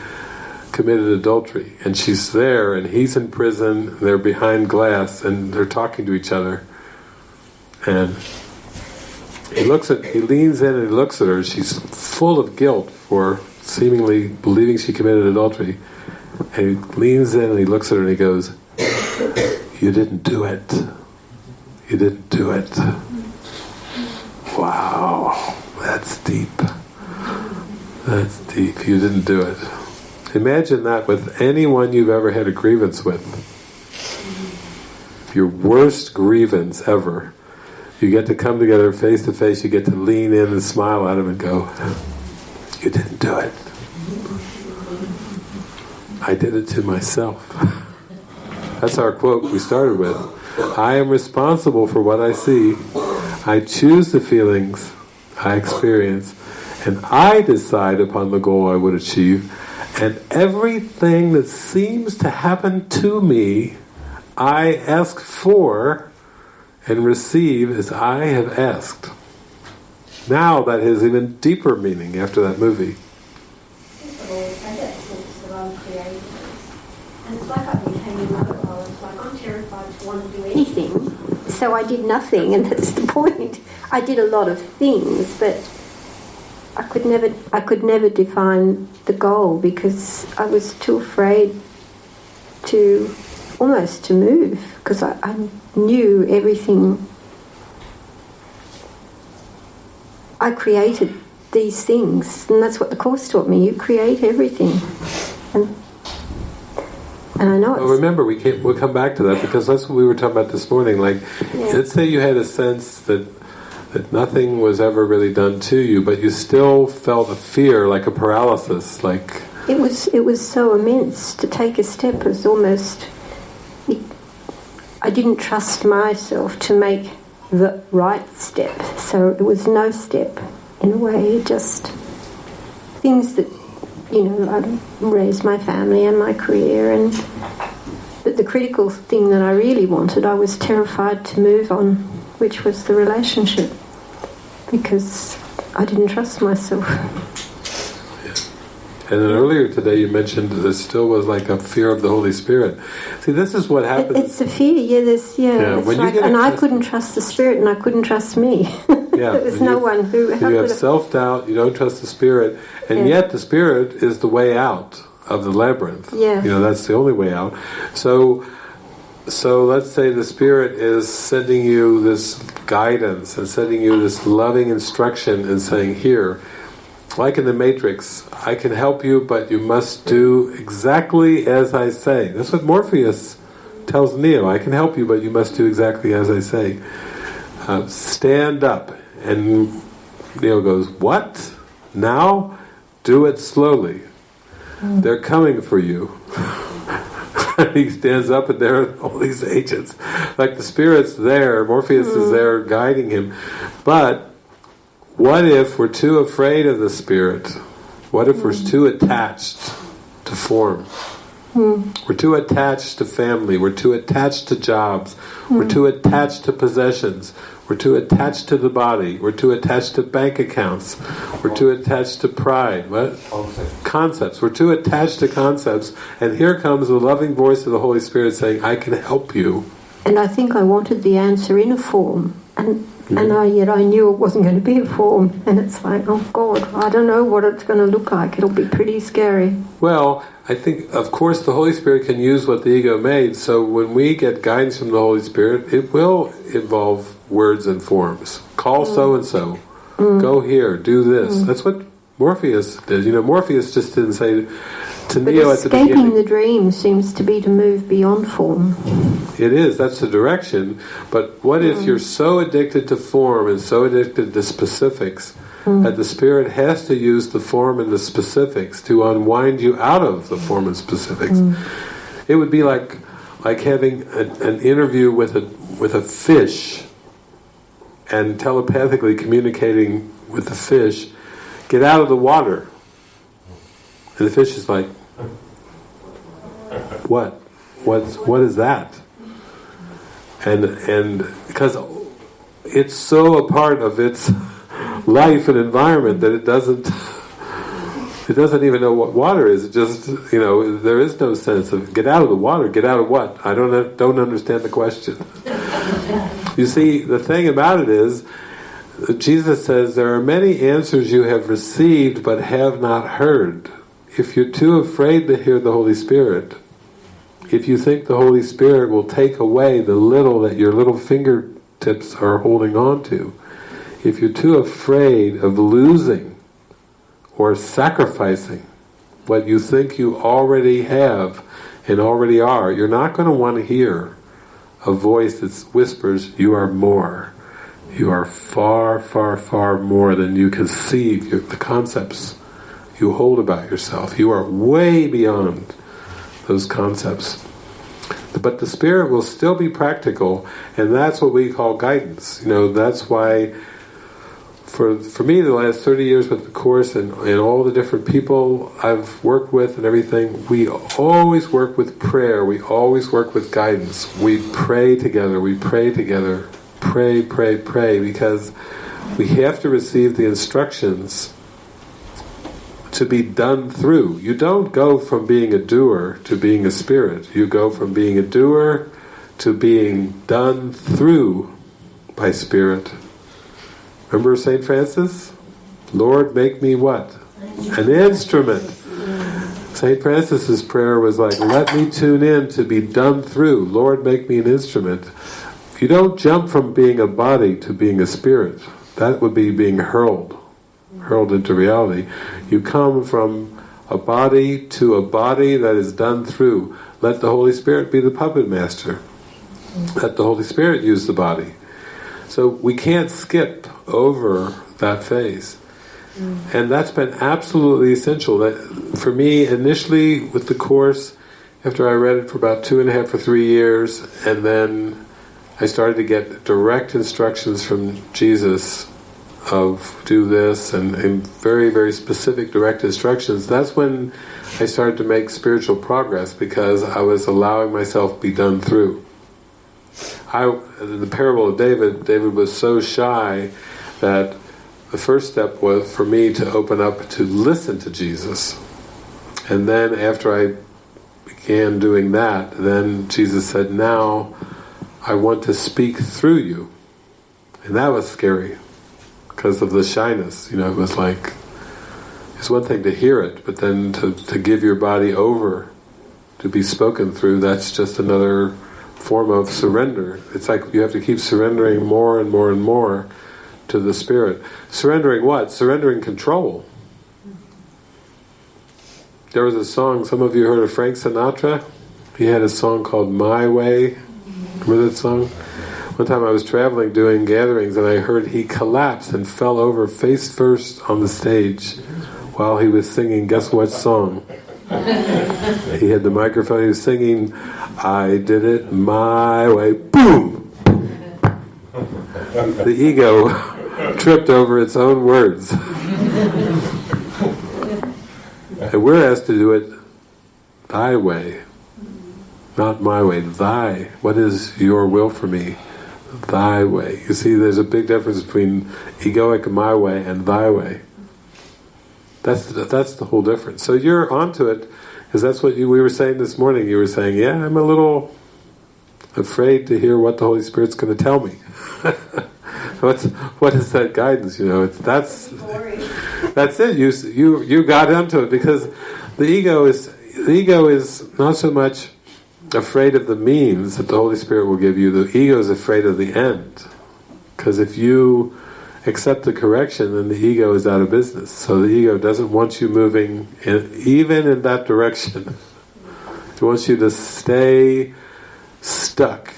committed adultery. And she's there and he's in prison they're behind glass and they're talking to each other. And he looks at he leans in and he looks at her she's full of guilt for seemingly believing she committed adultery. And he leans in and he looks at her and he goes you didn't do it you didn't do it wow that's deep that's deep you didn't do it Imagine that with anyone you've ever had a grievance with. your worst grievance ever, you get to come together face to face, you get to lean in and smile at him and go, You didn't do it. I did it to myself. That's our quote we started with. I am responsible for what I see. I choose the feelings I experience, and I decide upon the goal I would achieve. And everything that seems to happen to me, I ask for and receive as I have asked. Now that has even deeper meaning after that movie.
Anything. So I did nothing, and that's the point. I did a lot of things, but I could never I could never define the goal because I was too afraid to almost to move because I, I knew everything. I created these things, and that's what the course taught me. You create everything, and and I know
Well, remember, we can't, we'll come back to that because that's what we were talking about this morning. Like,
Yeah.
let's say you had a sense that that nothing was ever really done to you, but you still felt a fear, like a paralysis, like
It was it was so immense to take a step It was almost. I didn't trust myself to make the right step, so it was no step in a way. Just things that you know I raised my family and my career, and but the critical thing that I really wanted, I was terrified to move on, which was the relationship, because I didn't trust myself.
And then earlier today you mentioned there still was like a fear of the Holy Spirit. See, this is what happens.
it's a fear, yeah. There's yeah.
Yeah, when you
like,
get
and I couldn't trust the spirit, and I couldn't trust me.
Yeah,
there was no
you-
one who.
You have self doubt. You don't trust the Spirit, and
Yeah.
yet the Spirit is the way out of the labyrinth.
Yeah.
you know that's the only way out. So, so let's say the Spirit is sending you this guidance and sending you this loving instruction and saying, "Here." Like in the Matrix, I can help you, but you must do exactly as I say. That's what Morpheus tells Neo. I can help you, but you must do exactly as I say. Uh, stand up. And Neo goes, What? Now? Do it slowly. They're coming for you. he stands up and there are all these agents. Like the spirit's there, Morpheus is there guiding him. But what if we're too afraid of the spirit? What if we're too attached to form? We're too attached to family. We're too attached to jobs. We're too attached to possessions. We're too attached to the body. We're too attached to bank accounts. We're too attached to pride. What? Concepts. We're too attached to concepts. And here comes the loving voice of the Holy Spirit saying, I can help you.
and I think I wanted the answer in a form, and
Mm-hmm.
and I yet I knew it wasn't going to be a form, and it's like, oh God, I don't know what it's going to look like. It'll be pretty scary.
Well, I think, of course, the Holy Spirit can use what the ego made. So when we get guidance from the Holy Spirit, it will involve words and forms. Call so and so. Go here. Do this. That's what Morpheus did. You know, Morpheus just didn't say to
But
Neo at the
escaping the dream seems to be to move beyond form.
It is. That's the direction. But what if hmm. you're so addicted to form and so addicted to specifics hmm. that the spirit has to use the form and the specifics to unwind you out of the form and specifics? Hmm. It would be like like having an, an interview with a with a fish and telepathically communicating with the fish. Get out of the water. And the fish is like, what? What's what is that? And and because it's so a part of its life and environment that it doesn't it doesn't even know what water is. It just you know there is no sense of get out of the water. Get out of what? I don't don't understand the question. you see, the thing about it is. Jesus says, There are many answers you have received but have not heard. If you're too afraid to hear the Holy Spirit, if you think the Holy Spirit will take away the little that your little fingertips are holding on to, if you're too afraid of losing or sacrificing what you think you already have and already are, you're not going to want to hear a voice that whispers, You are more. You are far, far, far more than you conceive, the concepts you hold about yourself. You are way beyond those concepts. But the Spirit will still be practical, and that's what we call guidance. You know, that's why for for me the last 30 years with the course and, and all the different people I've worked with and everything we always work with prayer we always work with guidance we pray together we pray together pray pray pray because we have to receive the instructions to be done through you don't go from being a doer to being a spirit you go from being a doer to being done through by spirit Remember St. Francis? Lord, make me what? An instrument. St. Francis's prayer was like, let me tune in to be done through. Lord, make me an instrument. You don't jump from being a body to being a spirit. That would be being hurled, hurled into reality. You come from a body to a body that is done through. Let the Holy Spirit be the puppet master. Let the Holy Spirit use the body. So we can't skip over that phase. Mm. And that's been absolutely essential. That for me, initially with the course, after I read it for about two and a half or three years, and then I started to get direct instructions from Jesus of do this and, and very, very specific direct instructions, that's when I started to make spiritual progress because I was allowing myself be done through. I, the parable of David, David was so shy that the first step was for me to open up to listen to Jesus. And then after I began doing that, then Jesus said, now I want to speak through you. And that was scary because of the shyness. You know, it was like, it's one thing to hear it, but then to, to give your body over to be spoken through, that's just another form of surrender. It's like you have to keep surrendering more and more and more to the Spirit. Surrendering what? Surrendering control. There was a song, some of you heard of Frank Sinatra? He had a song called My Way. Remember that song? One time I was traveling doing gatherings and I heard he collapsed and fell over face first on the stage while he was singing guess what song? he had the microphone, he was singing I did it my way. Boom! The ego tripped over its own words. and we're asked to do it thy way, not my way, thy. What is your will for me? Thy way. You see, there's a big difference between egoic my way and thy way. That's the, that's the whole difference. So you're onto it because that's what you, we were saying this morning. You were saying, yeah, I'm a little afraid to hear what the Holy Spirit's going to tell me. What's what is that guidance? You know, it's that's that's it. You you you got into it because the ego is the ego is not so much afraid of the means that the Holy Spirit will give you. The ego is afraid of the end because if you accept the correction, then the ego is out of business. So the ego doesn't want you moving in, even in that direction. It wants you to stay stuck.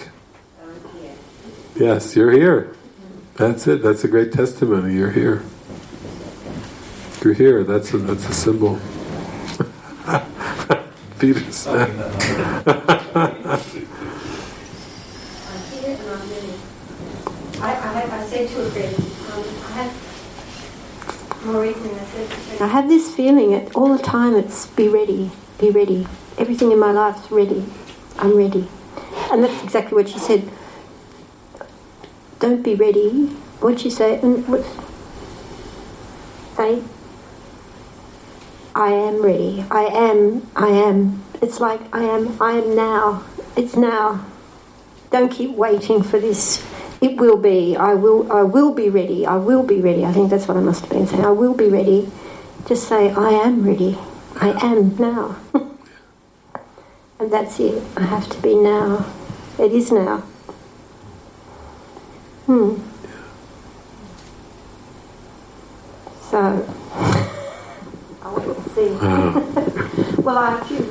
Yes, you're here. That's it. That's a great testimony. You're here. You're here. That's a, that's a symbol. Uh, Peter. Um,
I, I, I said to a friend, um, I have this feeling it all the time. It's be ready, be ready. Everything in my life's ready. I'm ready, and that's exactly what she said. Don't be ready. What you say? And what? Say. I am ready. I am. I am. It's like I am. I am now. It's now. Don't keep waiting for this it will be. I will. I will be ready. I will be ready. I think that's what I must have been saying. I will be ready. Just say, I am ready. I am now. and that's it. I have to be now. It is now. Hmm. So, I will see. well, I choose.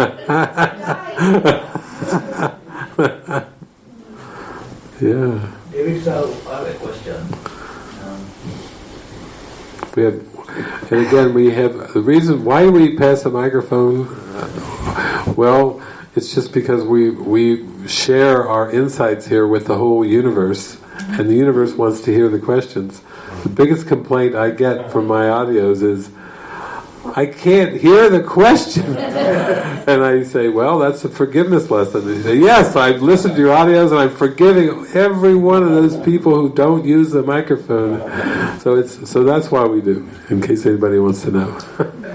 yeah.
David, sir, I have a question. Um,
We have, and again, we have the reason why we pass the microphone. Uh, Well, it's just because we we share our insights here with the whole universe, and the universe wants to hear the questions. The biggest complaint I get from my audios is. I can't hear the question. and I say, well, that's a forgiveness lesson. And say, yes, I've listened to your audios and I'm forgiving every one of those people who don't use the microphone. So it's so that's why we do, in case anybody wants to know.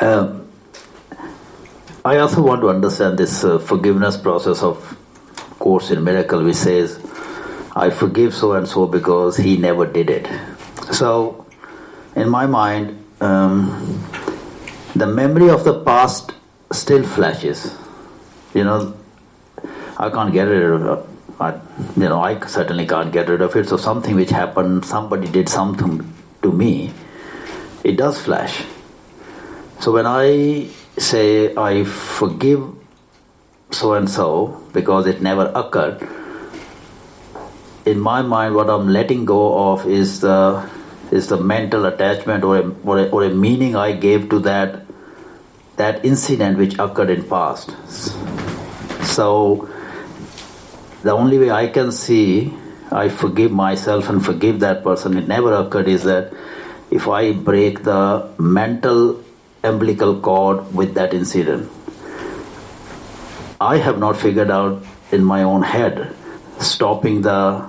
Um, I also want to understand this uh, forgiveness process of Course in Miracle, which says, I forgive so and so because he never did it. So, in my mind, um, the memory of the past still flashes. You know, I can't get rid of it. I, you know, I certainly can't get rid of it. So, something which happened, somebody did something to me, it does flash. So when I say I forgive so and so because it never occurred, in my mind, what I'm letting go of is the is the mental attachment or a, or a, or a meaning I gave to that that incident which occurred in past. So the only way I can see I forgive myself and forgive that person, it never occurred, is that if I break the mental umbilical cord with that incident. I have not figured out in my own head stopping the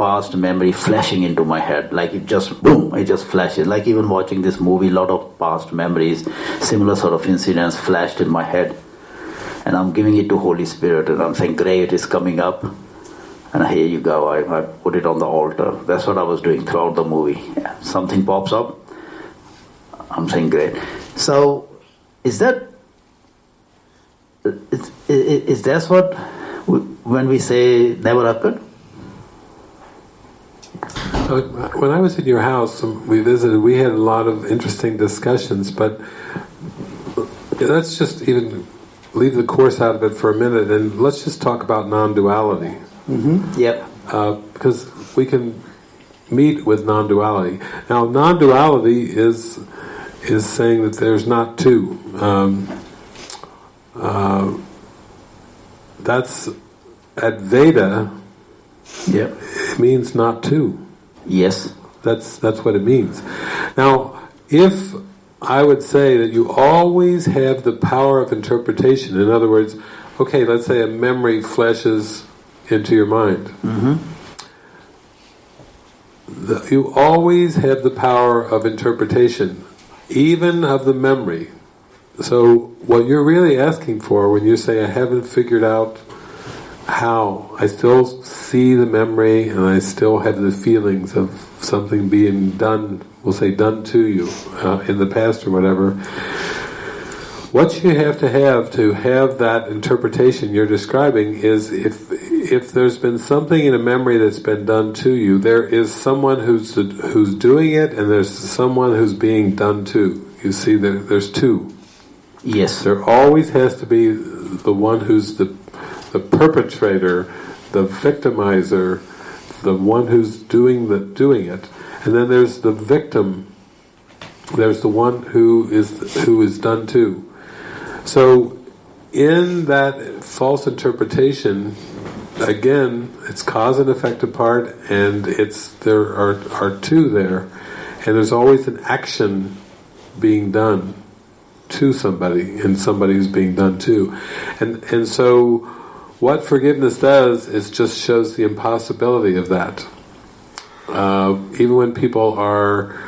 past memory flashing into my head like it just boom it just flashes. Like even watching this movie a lot of past memories similar sort of incidents flashed in my head. And i'm giving it to holy spirit and i'm saying great it's coming up. And here you go I, I put it on the altar. That's what i was doing throughout the movie. Yeah. something pops up. I'm saying great. So is that is, is, is what when we say never occurred
When I was in your house, we visited. We had a lot of interesting discussions, but let's just even leave the course out of it for a minute, and let's just talk about non-duality.
mm-hmm. yep
uh, because we can meet with non-duality. Now, non-duality is is saying that there's not two. Um, uh, that's Advaita.
yep
It means not two.
Yes
That's that's what it means. Now, if I would say that you always have the power of interpretation. In other words, okay, let's say a memory flashes into your mind.
mm-hmm.
The, you always have the power of interpretation, even of the memory. So what you're really asking for when you say, I haven't figured out how, I still see the memory and I still have the feelings of something being done, we'll say done to you uh, in the past or whatever, what you have to have to have that interpretation you're describing is if if there's been something in a memory that's been done to you, there is someone who's who's doing it, and there's someone who's being done to. You see, there, there's two.
yes
There always has to be the one who's the the perpetrator, the victimizer, the one who's doing the doing it, and then there's the victim. There's the one who is who is done to. So, in that false interpretation, again, it's cause and effect apart, and it's there are are two there, and there's always an action being done to somebody, and somebody who's being done to, and and so what forgiveness does is just shows the impossibility of that. Uh, even when people are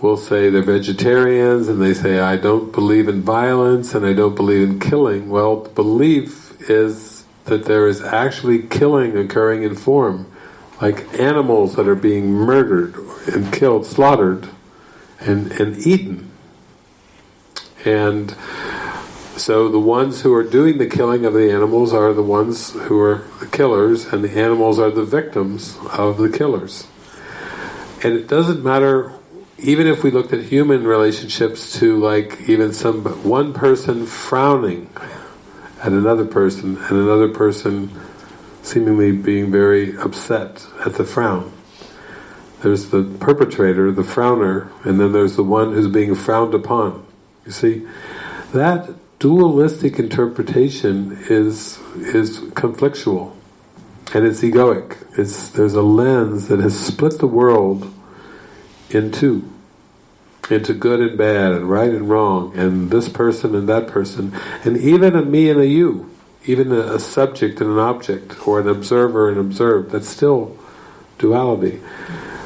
will say they're vegetarians and they say I don't believe in violence and I don't believe in killing. Well, belief is that there is actually killing occurring in form, like animals that are being murdered and killed, slaughtered, and, and eaten. And so the ones who are doing the killing of the animals are the ones who are the killers, and the animals are the victims of the killers. And it doesn't matter even if we looked at human relationships to like even some one person frowning at another person and another person seemingly being very upset at the frown. There's the perpetrator, the frowner, and then there's the one who's being frowned upon. You see, that dualistic interpretation is is conflictual and it's egoic. It's there's a lens that has split the world in two, into good and bad, and right and wrong, and this person and that person, and even a me and a you, even a, a subject and an object, or an observer and observed. That's still duality.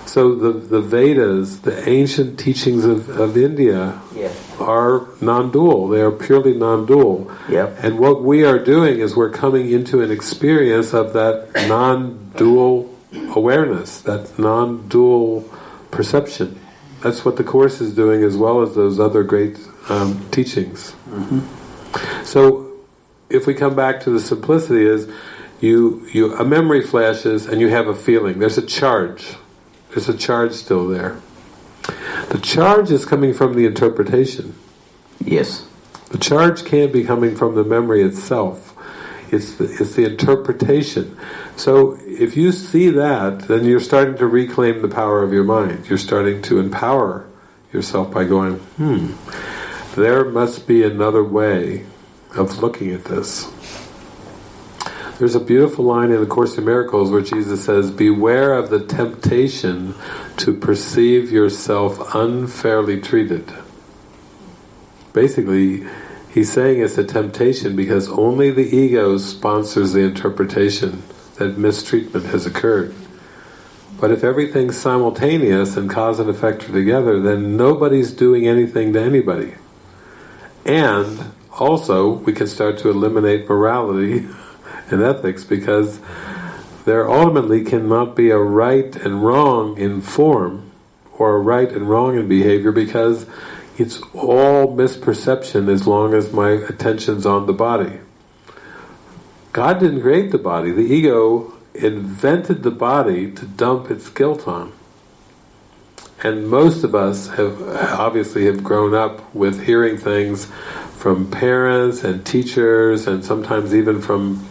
So the the Vedas, the ancient teachings of, of India,
Yeah.
are non-dual. They are purely non-dual.
Yep.
And what we are doing is we're coming into an experience of that non-dual awareness, that non-dual perception. That's what the Course is doing as well as those other great um, teachings. So if we come back to the simplicity is you, you a memory flashes and you have a feeling. There's a charge. There's a charge still there. The charge is coming from the interpretation.
Yes.
The charge can't be coming from the memory itself. It's the, it's the interpretation. So if you see that, then you're starting to reclaim the power of your mind. You're starting to empower yourself by going, hmm, there must be another way of looking at this. There's a beautiful line in the Course in Miracles where Jesus says, Beware of the temptation to perceive yourself unfairly treated. Basically, he's saying it's a temptation because only the ego sponsors the interpretation that mistreatment has occurred. But if everything's simultaneous and cause and effect are together, then nobody's doing anything to anybody. And also, we can start to eliminate morality and ethics because there ultimately cannot be a right and wrong in form or a right and wrong in behavior because it's all misperception as long as my attention's on the body. God didn't create the body. The ego invented the body to dump its guilt on. And most of us have obviously have grown up with hearing things from parents and teachers and sometimes even from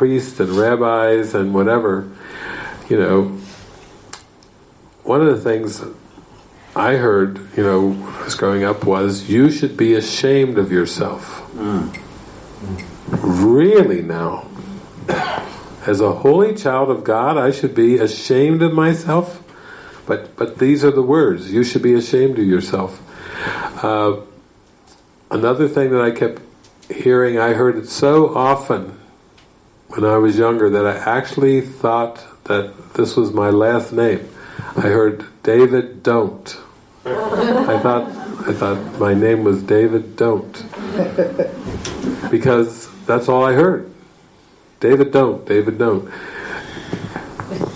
priests and rabbis and whatever. You know, one of the things I heard, you know, when I was growing up was, you should be ashamed of yourself. Really now? As a holy child of God, I should be ashamed of myself? But but these are the words, you should be ashamed of yourself. Uh, another thing that I kept hearing, I heard it so often when I was younger that I actually thought that this was my last name. I heard David Don't. I thought I thought my name was David Don't. Because that's all I heard. David Don't, David Don't.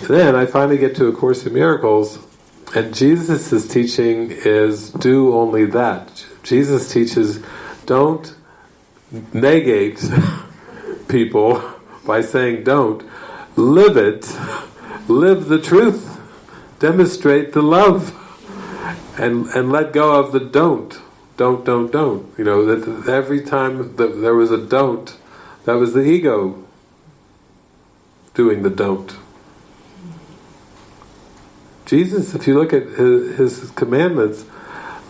Then I finally get to A Course in Miracles and Jesus' teaching is do only that. Jesus teaches don't negate people by saying don't. Live it. Live the truth. Demonstrate the love. And and let go of the don't. Don't, don't, don't. You know, that every time that there was a don't, that was the ego doing the don't. Jesus, if you look at his, his commandments,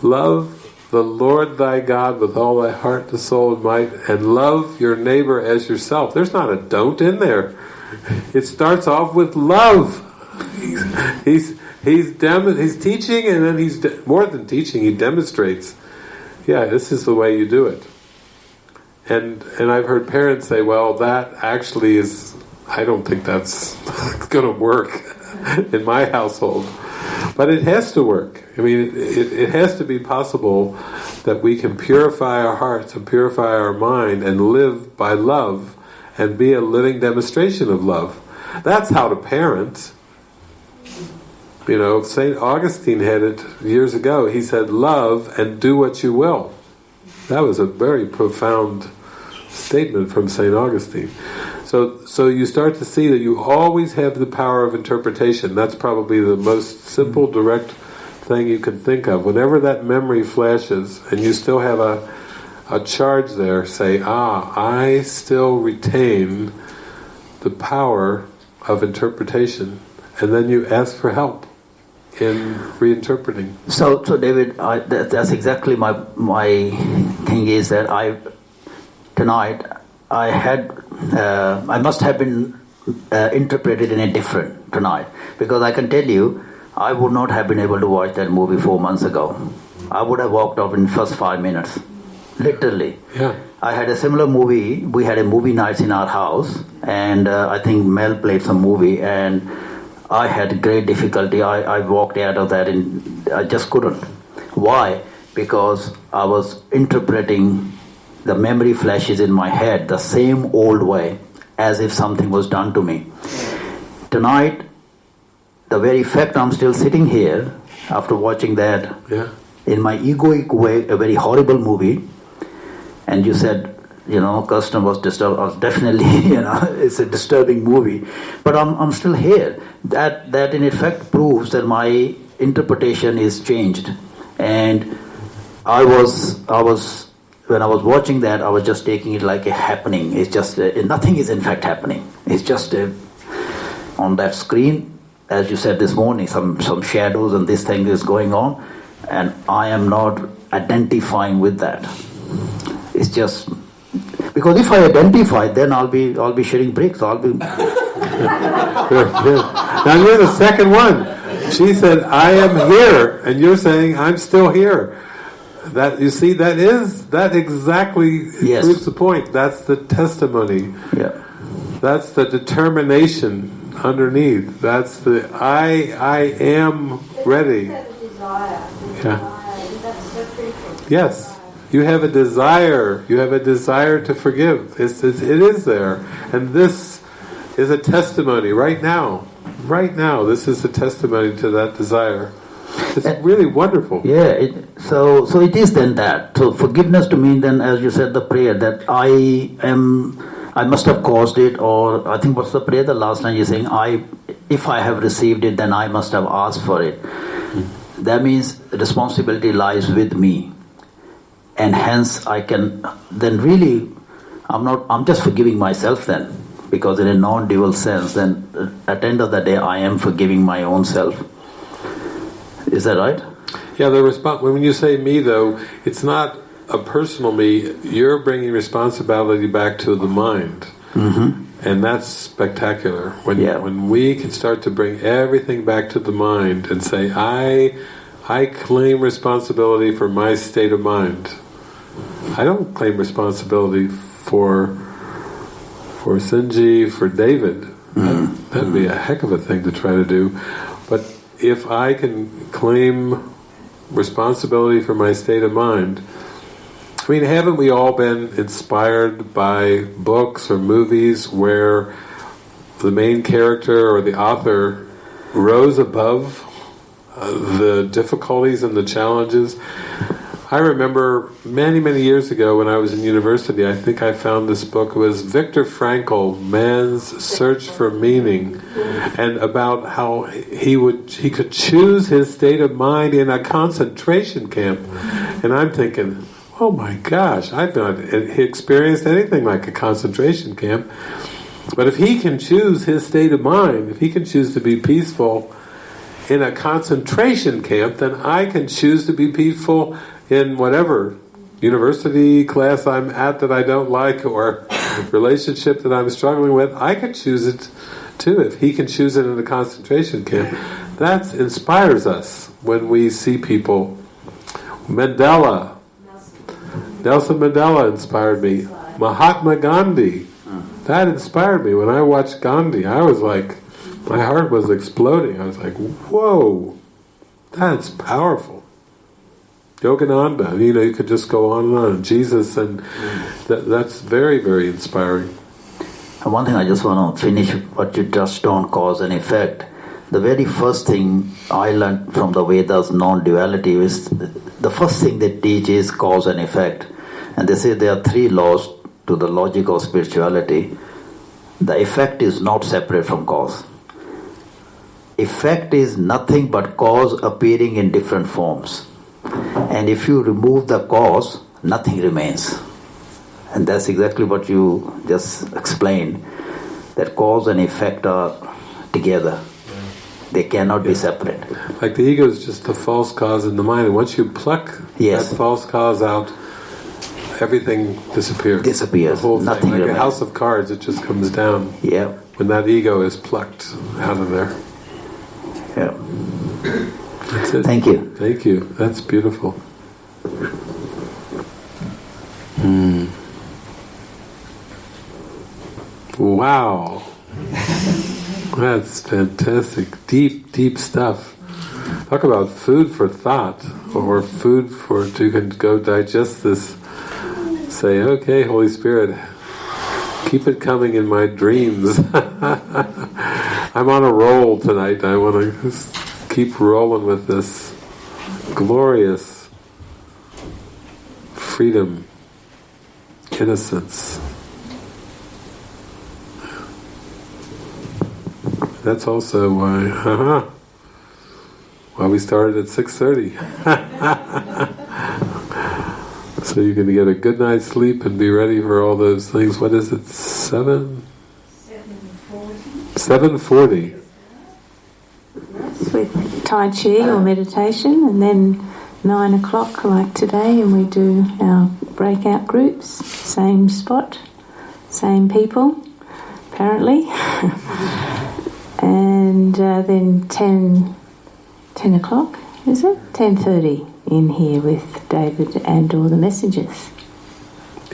love the Lord thy God with all thy heart, the soul, and might, and love your neighbor as yourself. There's not a don't in there. It starts off with love. He's he's he's, dem- he's teaching, and then he's de- more than teaching. He demonstrates. Yeah, this is the way you do it. And and I've heard parents say, "Well, that actually is. I don't think that's going to work in my household." But it has to work. I mean, it, it, has to be possible that we can purify our hearts and purify our mind and live by love and be a living demonstration of love. That's how to parent. You know, St. Augustine had it years ago. He said, love and do what you will. That was a very profound statement from St. Augustine. So, so you start to see that you always have the power of interpretation. That's probably the most simple, direct thing you can think of, whenever that memory flashes, and you still have a a charge there, say, ah, I still retain the power of interpretation, and then you ask for help in reinterpreting.
So, so David, I, that, that's exactly my my thing is that I tonight I had uh, I must have been uh, interpreted in a different tonight because I can tell you I would not have been able to watch that movie four months ago. I would have walked off in first five minutes, literally.
Yeah.
I had a similar movie. We had a movie nights in our house, and uh, I think Mel played some movie, and I had great difficulty. I, I walked out of that, and I just couldn't. Why? Because I was interpreting the memory flashes in my head the same old way, as if something was done to me. Tonight, the very fact I'm still sitting here after watching that
Yeah.
in my egoic way, a very horrible movie, and you said, you know, Custom was disturbed. Was definitely, you know, it's a disturbing movie, but I'm, I'm still here. That that in effect proves that my interpretation is changed, and I was I was when I was watching that, I was just taking it like a happening. It's just uh nothing is in fact happening. It's just a, on that screen, as you said this morning, some some shadows and this thing is going on, and I am not identifying with that. It's just because if I identify, then I'll be I'll be sharing bricks. I'll be.
Now you're the second one. She said, I am here, and you're saying, I'm still here. That you see, that is that exactly
Yes.
proves the point. That's the testimony.
yeah.
That's the determination underneath. That's the I I am ready.
Have a desire, the
Yeah.
desire, that's so critical.
Yes, you have a desire. You have a desire to forgive. It's, it's, it is there, and this is a testimony right now. Right now, this is a testimony to that desire. It's eh. really wonderful.
Yeah, it, so so it is then that. So forgiveness to me then, as you said, the prayer that I am, I must have caused it, or I think what's the prayer the last time you're saying, I, if I have received it, then I must have asked for it. That means responsibility lies with me, and hence I can then really, I'm not, I'm just forgiving myself then, because in a non-dual sense, then uh, at the end of the day, I am forgiving my own self. Is that right?
Yeah, the response. When you say me, though, it's not a personal me. You're bringing responsibility back to the mind, mm-hmm. and that's spectacular. When
Yeah.
when we can start to bring everything back to the mind and say, I, I claim responsibility for my state of mind. I don't claim responsibility for for Sinji, for David. Mm-hmm. That, that'd be a mm-hmm. heck of a thing to try to do. But if I can claim responsibility for my state of mind, I mean, haven't we all been inspired by books or movies where the main character or the author rose above uh, the difficulties and the challenges? I remember many, many years ago when I was in university, I think I found this book. It was Viktor Frankl, Man's Search for Meaning, and about how he would he could choose his state of mind in a concentration camp. And I'm thinking, oh my gosh, I've not experienced anything like a concentration camp. But if he can choose his state of mind, if he can choose to be peaceful in a concentration camp, then I can choose to be peaceful in whatever university class I'm at that I don't like or relationship that I'm struggling with. I can choose it too if he can choose it in a concentration camp. That inspires us when we see people. Mandela, Nelson Mandela inspired me. Mahatma Gandhi, that inspired me. When I watched Gandhi, I was like, my heart was exploding. I was like, whoa, that's powerful. Yogananda, you know, you could just go on and on. Jesus, and that, that's very, very inspiring.
One thing I just want to finish what you just don't cause and effect. The very first thing I learned from the Vedas non-duality is the first thing they teach is cause and effect. And they say there are three laws to the logic of spirituality. The effect is not separate from cause. effect is nothing but cause appearing in different forms. And if you remove the cause, nothing remains. And that's exactly what you just explained that cause and effect are together, they cannot be separate.
Like the ego is just the false cause in the mind, and once you pluck
Yes.
that false cause out, everything disappears.
Disappears.
The whole thing,
Nothing
like a house of cards, it just comes down
Yeah,
when that ego is plucked out of there.
yeah.
That's it.
Thank you.
Thank you. That's beautiful. Hmm. Wow. That's fantastic. Deep, deep stuff. Talk about food for thought, or food for to go digest this. Say, okay, Holy Spirit, keep it coming in my dreams. I'm on a roll tonight. I want to keep rolling with this glorious freedom, innocence. That's also why, haha, why we started at 6.30. so you can get a good night's sleep and be ready for all those things. What is it, 7? 7.40.
with Tai Chi or meditation, and then nine o'clock, like today, and we do our breakout groups, same spot, same people, apparently. and uh, then 10, 10 o'clock, is it? 10.30 in here with David and all the messengers.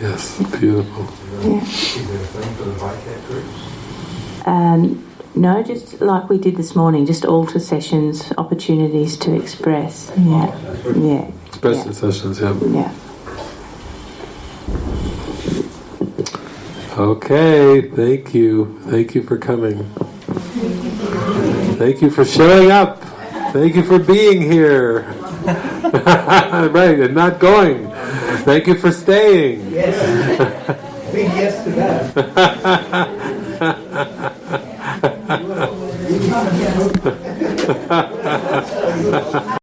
Yes, beautiful.
Yeah.
Is there a thing for the Vicat groups?
Um, no, just like we did this morning, just altar sessions, opportunities to express. Yeah, yeah,
Expression sessions, yeah.
yeah.
Okay, thank you. Thank you for coming. Thank you for showing up. Thank you for being here. right, and not going. Thank you for staying.
Yes. Big yes to that.